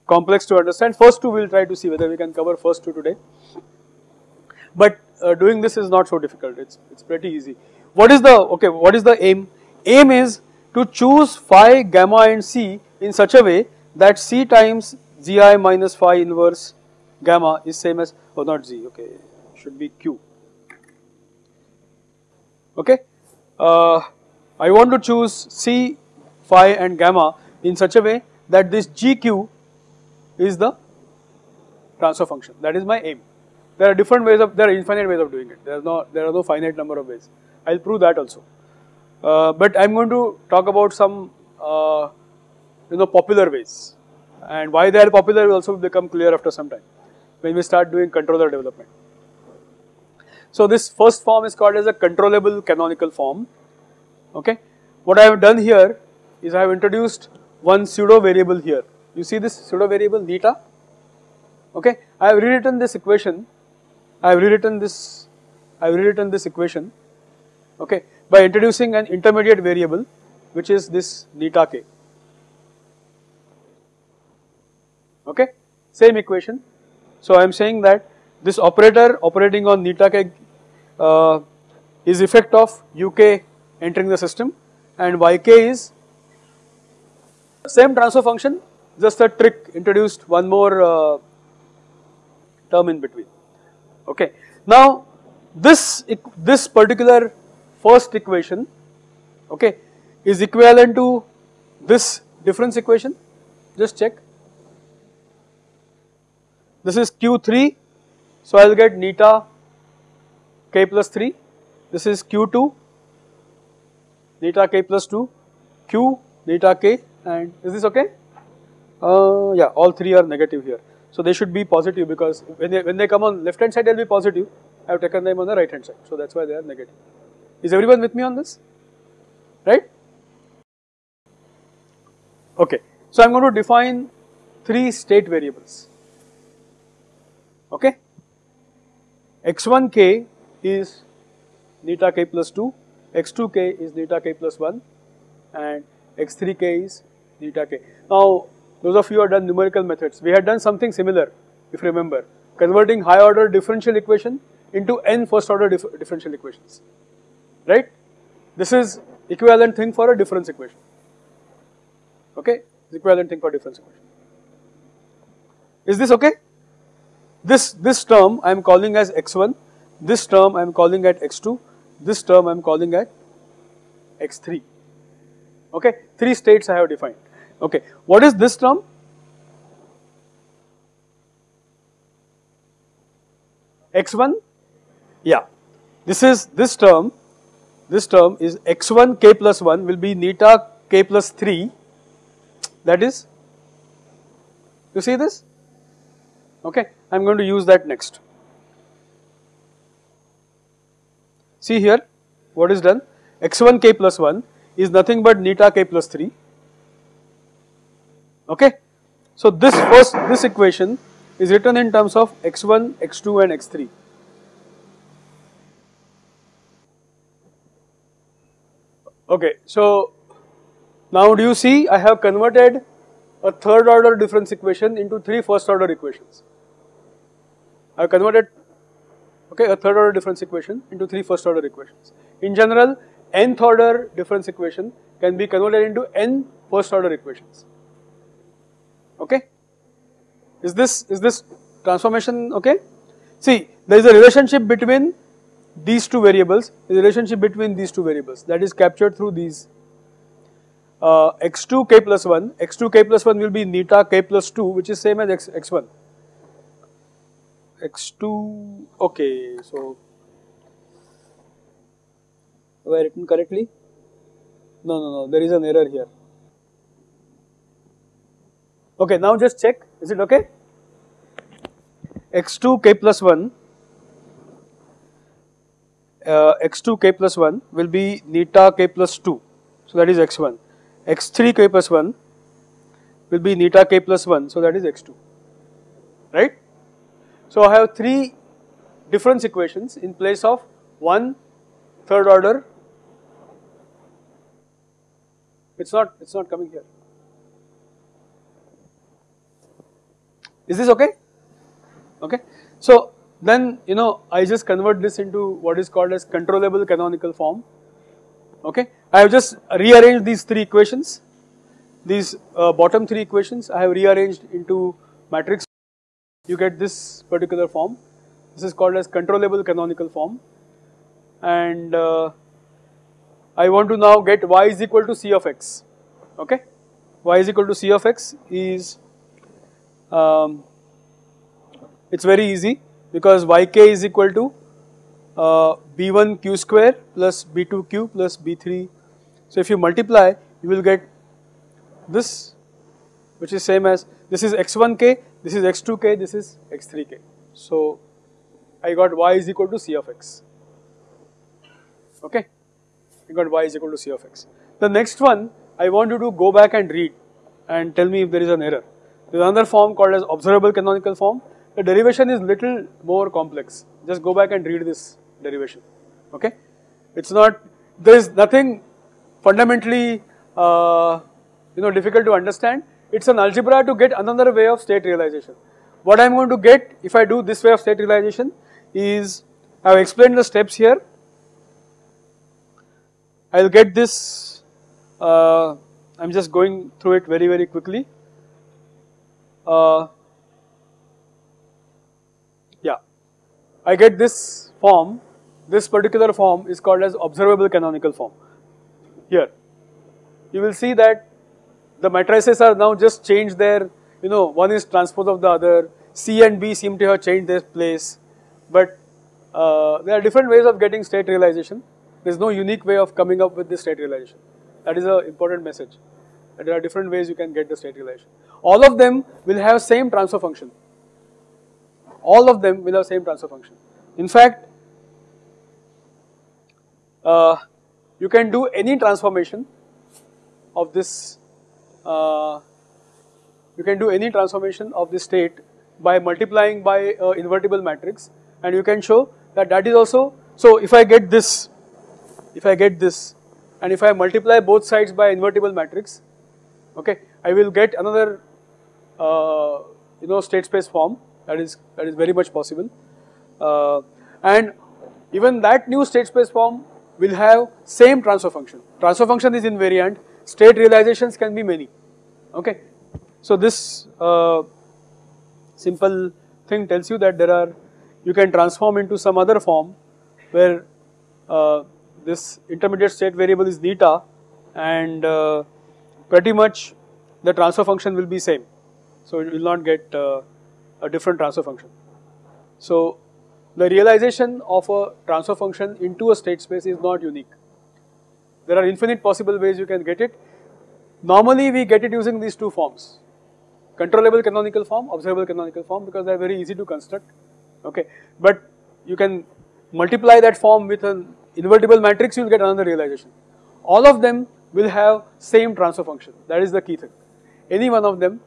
complex to understand, first two we will try to see whether we can cover first two today, but uh, doing this is not so difficult, it's pretty easy. What is the, okay, what is the aim? Aim is to choose phi, gamma and c in such a way that c times gi minus phi inverse gamma is same as, oh not z, okay, should be q. Okay, uh, I want to choose c, phi and gamma in such a way that this gq is the transfer function, that is my aim. There are different ways of, there are infinite ways of doing it, there are no, there are no finite number of ways, I will prove that also. Uh, but I am going to talk about some uh, you know popular ways and why they are popular will also become clear after some time when we start doing controller development. So this first form is called as a controllable canonical form okay. What I have done here is I have introduced one pseudo variable here you see this pseudo variable theta okay. I have rewritten this equation I have rewritten this I have rewritten this equation okay by introducing an intermediate variable which is this neta k. Okay, same equation. So I am saying that this operator operating on neta k uh, is effect of uk entering the system. And yk is same transfer function just a trick introduced one more uh, term in between. Okay. Now this this particular first equation okay is equivalent to this difference equation. Just check. This is q3 so I will get neta k plus 3 this is q2 neta k plus 2, q, neta k and is this okay? Uh, yeah, all three are negative here. So they should be positive because when they, when they come on left hand side they will be positive. I have taken them on the right hand side. So that's why they are negative. Is everyone with me on this? Right? Okay. So I'm going to define three state variables. Okay? X1k is neta k plus 2, x2k is neta k plus 1 and x3k is neta k. Now those of you who have done numerical methods, we had done something similar if you remember, converting high order differential equation into n first order dif differential equations, right? This is equivalent thing for a difference equation, okay? equivalent thing for difference equation. Is this okay? This, this term I am calling as x1, this term I am calling at x2, this term I am calling at x3, okay? Three states I have defined. Okay, what is this term? x1, yeah, this is this term, this term is x1 k plus 1 will be neta k plus 3 that is, you see this? Okay, I am going to use that next. See here, what is done? x1 k plus 1 is nothing but neta k plus 3 Okay. So this first this equation is written in terms of x1, x2 and x3. Okay, so now do you see I have converted a third order difference equation into three first order equations. I converted okay a third order difference equation into three first order equations. In general, nth order difference equation can be converted into n first order equations okay. Is this, is this transformation okay? See, there is a relationship between these two variables, the relationship between these two variables that is captured through these uh, x2 k plus 1, x2 k plus 1 will be neta k plus 2 which is same as x, x1. X2, okay, so have I written correctly? No, no, no, there is an error here. Okay, now just check, is it okay? x2 k plus 1, uh, x2 k plus 1 will be neta k plus 2, so that is x1. x3 k plus 1 will be neta k plus 1, so that is x2, right? So I have three difference equations in place of one third order, it's not, it's not coming here. Is this okay? Okay. So then you know I just convert this into what is called as controllable canonical form. Okay. I have just rearranged these three equations. These uh, bottom three equations I have rearranged into matrix. You get this particular form. This is called as controllable canonical form. And uh, I want to now get y is equal to c of x. Okay. y is equal to c of x is um, it's very easy because yk is equal to uh, b1 q square plus b2 q plus b3. So if you multiply, you will get this, which is same as this is x1k, this is x2k, this is x3k. So I got y is equal to c of x. Okay, I got y is equal to c of x. The next one, I want you to go back and read and tell me if there is an error. There is another form called as observable canonical form. The derivation is little more complex. Just go back and read this derivation. Okay, it's not there is nothing fundamentally uh, you know difficult to understand. It's an algebra to get another way of state realization. What I am going to get if I do this way of state realization is I have explained the steps here. I will get this. Uh, I am just going through it very very quickly. Uh, yeah, I get this form, this particular form is called as observable canonical form. Here, you will see that the matrices are now just changed their, you know, one is transpose of the other, C and B seem to have changed their place, but uh, there are different ways of getting state realization. There is no unique way of coming up with the state realization. That is an important message. There are different ways you can get the state realization. All of them will have same transfer function. All of them will have same transfer function. In fact, uh, you can do any transformation of this, you can do any transformation of this state by multiplying by uh, invertible matrix and you can show that that is also, so if I get this, if I get this and if I multiply both sides by invertible matrix, okay, I will get another, uh, you know, state space form that is, that is very much possible. Uh, and even that new state space form will have same transfer function. Transfer function is invariant, state realizations can be many, okay. So this uh, simple thing tells you that there are, you can transform into some other form where uh, this intermediate state variable is theta and uh, pretty much the transfer function will be same. So it will not get uh, a different transfer function. So the realization of a transfer function into a state space is not unique. There are infinite possible ways you can get it. Normally we get it using these two forms. Controllable canonical form, observable canonical form because they are very easy to construct. Okay, But you can multiply that form with an invertible matrix you will get another realization. All of them will have same transfer function that is the key thing. Any one of them,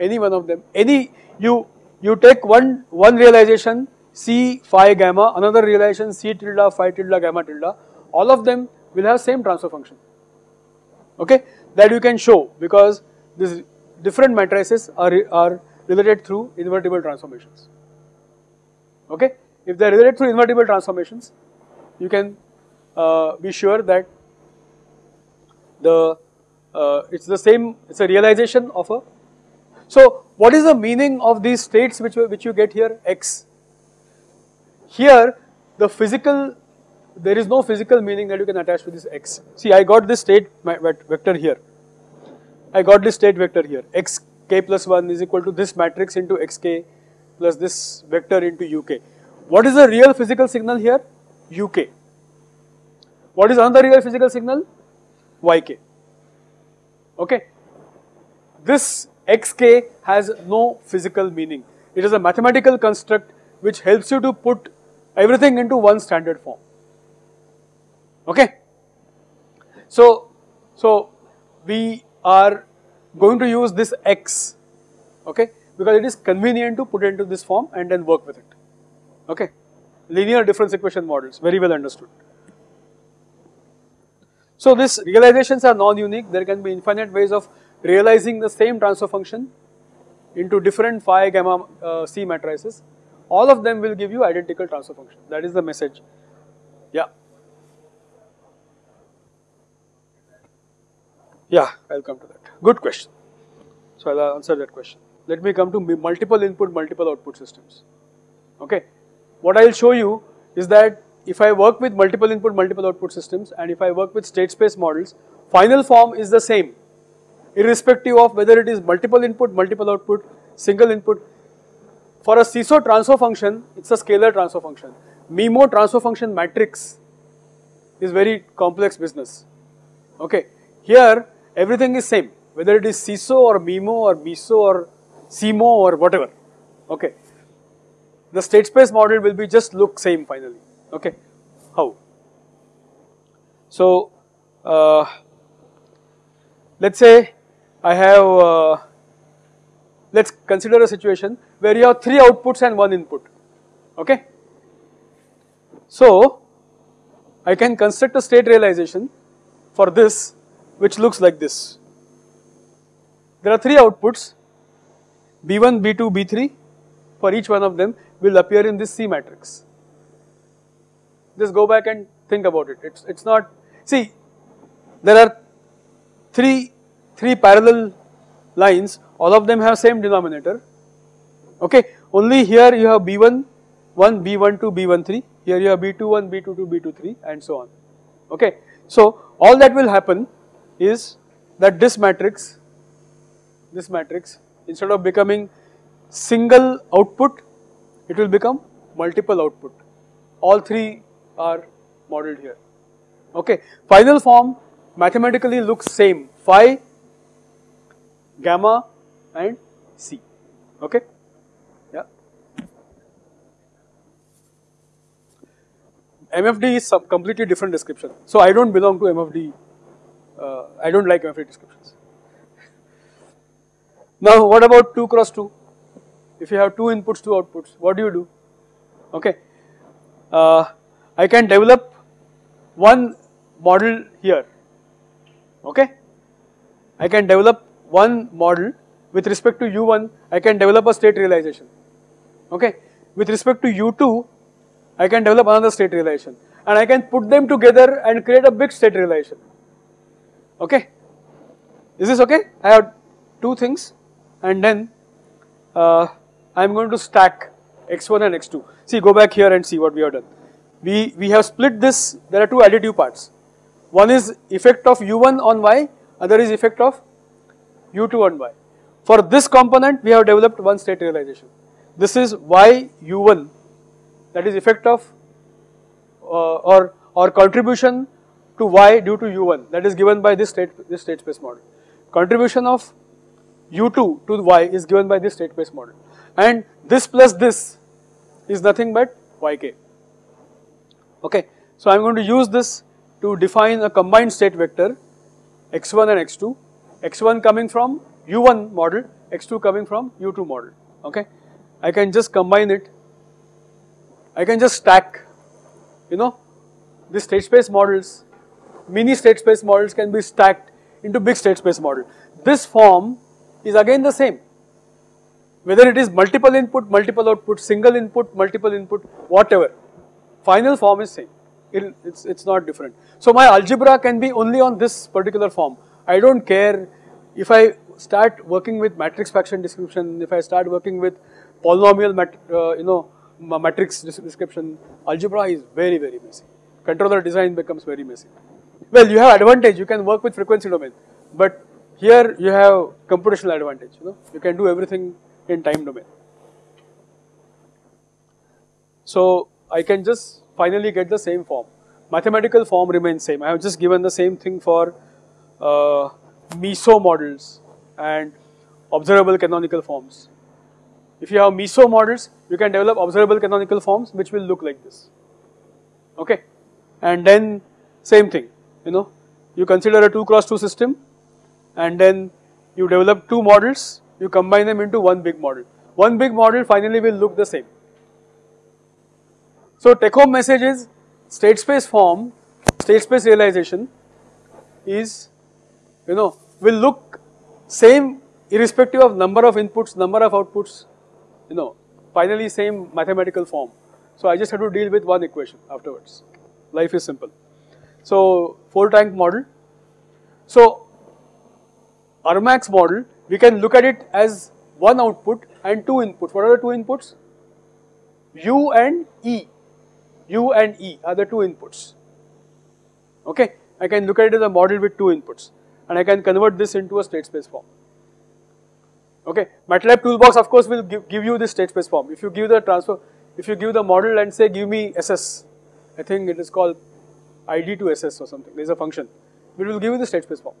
any one of them, any you you take one one realization C phi gamma, another realization C tilde phi tilde gamma tilde, all of them will have same transfer function. Okay, that you can show because these different matrices are, are related through invertible transformations. Okay, if they are related through invertible transformations, you can uh, be sure that the uh, it's the same, it's a realization of a. So, what is the meaning of these states which, which you get here x? Here the physical, there is no physical meaning that you can attach to this x. See I got this state vector here, I got this state vector here, x k plus 1 is equal to this matrix into xk plus this vector into uk. What is the real physical signal here? uk. What is another real physical signal? yk. Okay. This xk has no physical meaning. It is a mathematical construct which helps you to put everything into one standard form. Okay. So, so we are going to use this x, okay, because it is convenient to put it into this form and then work with it. Okay. Linear difference equation models, very well understood. So these realizations are non-unique, there can be infinite ways of realizing the same transfer function into different phi gamma uh, c matrices all of them will give you identical transfer function. That is the message. Yeah. Yeah, I'll come to that. Good question. So I'll answer that question. Let me come to multiple input, multiple output systems. Okay. What I'll show you is that if I work with multiple input, multiple output systems and if I work with state space models, final form is the same irrespective of whether it is multiple input, multiple output, single input, for a SISO transfer function, it's a scalar transfer function. MIMO transfer function matrix is very complex business. Okay, here everything is same, whether it is SISO or MIMO or MISO or SIMO or whatever. Okay, the state space model will be just look same finally. Okay, how? So, uh, let's say I have, uh, let's consider a situation where you have three outputs and one input. Okay. So I can construct a state realization for this which looks like this. There are three outputs B1, B2, B3 for each one of them will appear in this C matrix. Just go back and think about it. It's it's not see there are three three parallel lines all of them have same denominator Okay, only here you have B1, 1, B1, 2, B1, 3. Here you have B2, 1, B2, 2, B2, 3 and so on. Okay, so all that will happen is that this matrix, this matrix instead of becoming single output, it will become multiple output. All three are modeled here. Okay, final form mathematically looks same phi, gamma and c. Okay, yeah. MFD is some completely different description. So I don't belong to MFD. Uh, I don't like MFD descriptions. Now what about 2 cross 2? If you have two inputs, two outputs, what do you do? Okay, uh, I can develop one model here. Okay, I can develop one model with respect to u1. I can develop a state realization. Okay, with respect to u2, I can develop another state realization, and I can put them together and create a big state realization. Okay, is this okay? I have two things, and then. Uh, I am going to stack x1 and x2. See, go back here and see what we have done. We, we have split this, there are two additive parts. One is effect of u1 on y, other is effect of u2 on y. For this component, we have developed one state realization. This is y u1, that is effect of uh, or, or contribution to y due to u1, that is given by this state, this state space model. Contribution of u2 to y is given by this state space model and this plus this is nothing but yk. Okay. So, I am going to use this to define a combined state vector x1 and x2, x1 coming from u1 model, x2 coming from u2 model. Okay. I can just combine it, I can just stack, you know, the state space models, mini state space models can be stacked into big state space model. This form is again the same whether it is multiple input, multiple output, single input, multiple input, whatever, final form is same. It, it's, it's not different. So my algebra can be only on this particular form. I don't care if I start working with matrix fraction description, if I start working with polynomial mat, uh, you know matrix description, algebra is very very messy. Controller design becomes very messy. Well, you have advantage. You can work with frequency domain, but here you have computational advantage. You know, you can do everything in time domain. So I can just finally get the same form. Mathematical form remains same. I have just given the same thing for uh, MISO models and observable canonical forms. If you have MISO models, you can develop observable canonical forms which will look like this. Okay, and then same thing. You know, you consider a two cross two system, and then you develop two models you combine them into one big model. One big model finally will look the same. So take home message is state space form, state space realization is you know will look same irrespective of number of inputs, number of outputs, you know finally same mathematical form. So I just have to deal with one equation afterwards. Life is simple. So 4 tank model. So Armax model we can look at it as one output and two inputs. What are the two inputs? U and E. U and E are the two inputs. Okay, I can look at it as a model with two inputs and I can convert this into a state space form. Okay, MATLAB toolbox of course will give, give you this state space form. If you give the transfer, if you give the model and say give me SS, I think it is called ID to SS or something, there is a function, it will give you the state space form.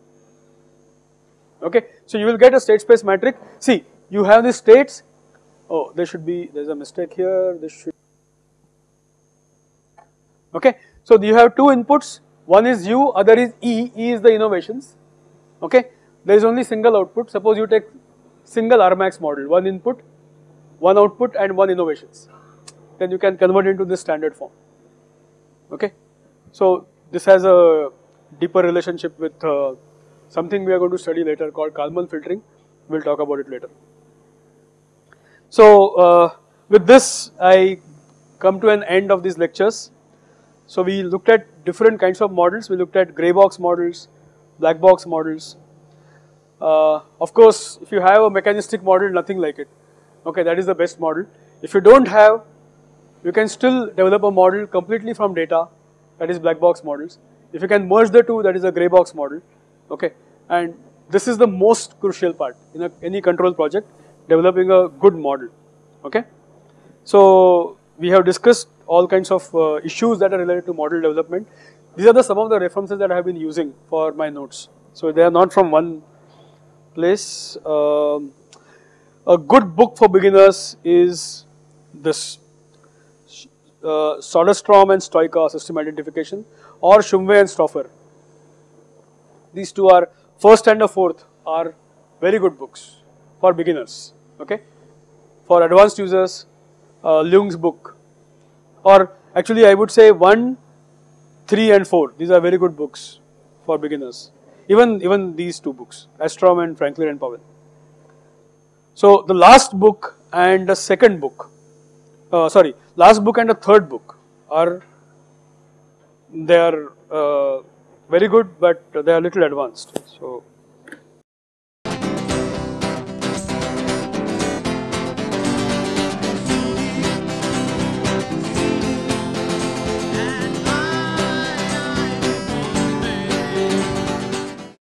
Okay. So you will get a state space matrix. See, you have the states, oh there should be, there is a mistake here, this should, okay. So you have two inputs, one is U, other is E, E is the innovations, okay. There is only single output, suppose you take single Armax model, one input, one output and one innovations, then you can convert into this standard form, okay. So this has a deeper relationship with uh, something we are going to study later called Kalman filtering. We will talk about it later. So, uh, with this I come to an end of these lectures. So, we looked at different kinds of models, we looked at grey box models, black box models. Uh, of course, if you have a mechanistic model, nothing like it, okay, that is the best model. If you do not have, you can still develop a model completely from data, that is black box models. If you can merge the two, that is a grey box model okay and this is the most crucial part in a, any control project developing a good model okay so we have discussed all kinds of uh, issues that are related to model development. These are the some of the references that I have been using for my notes. So they are not from one place. Um, a good book for beginners is this uh, Soderstrom and Stoica system identification or Shumway and Stoffer. These two are first and the fourth are very good books for beginners. Okay, for advanced users, uh, Ljung's book, or actually I would say one, three, and four. These are very good books for beginners. Even even these two books, Åström and Franklin and Powell. So the last book and the second book, uh, sorry, last book and the third book are they are uh, very good, but they are little advanced. So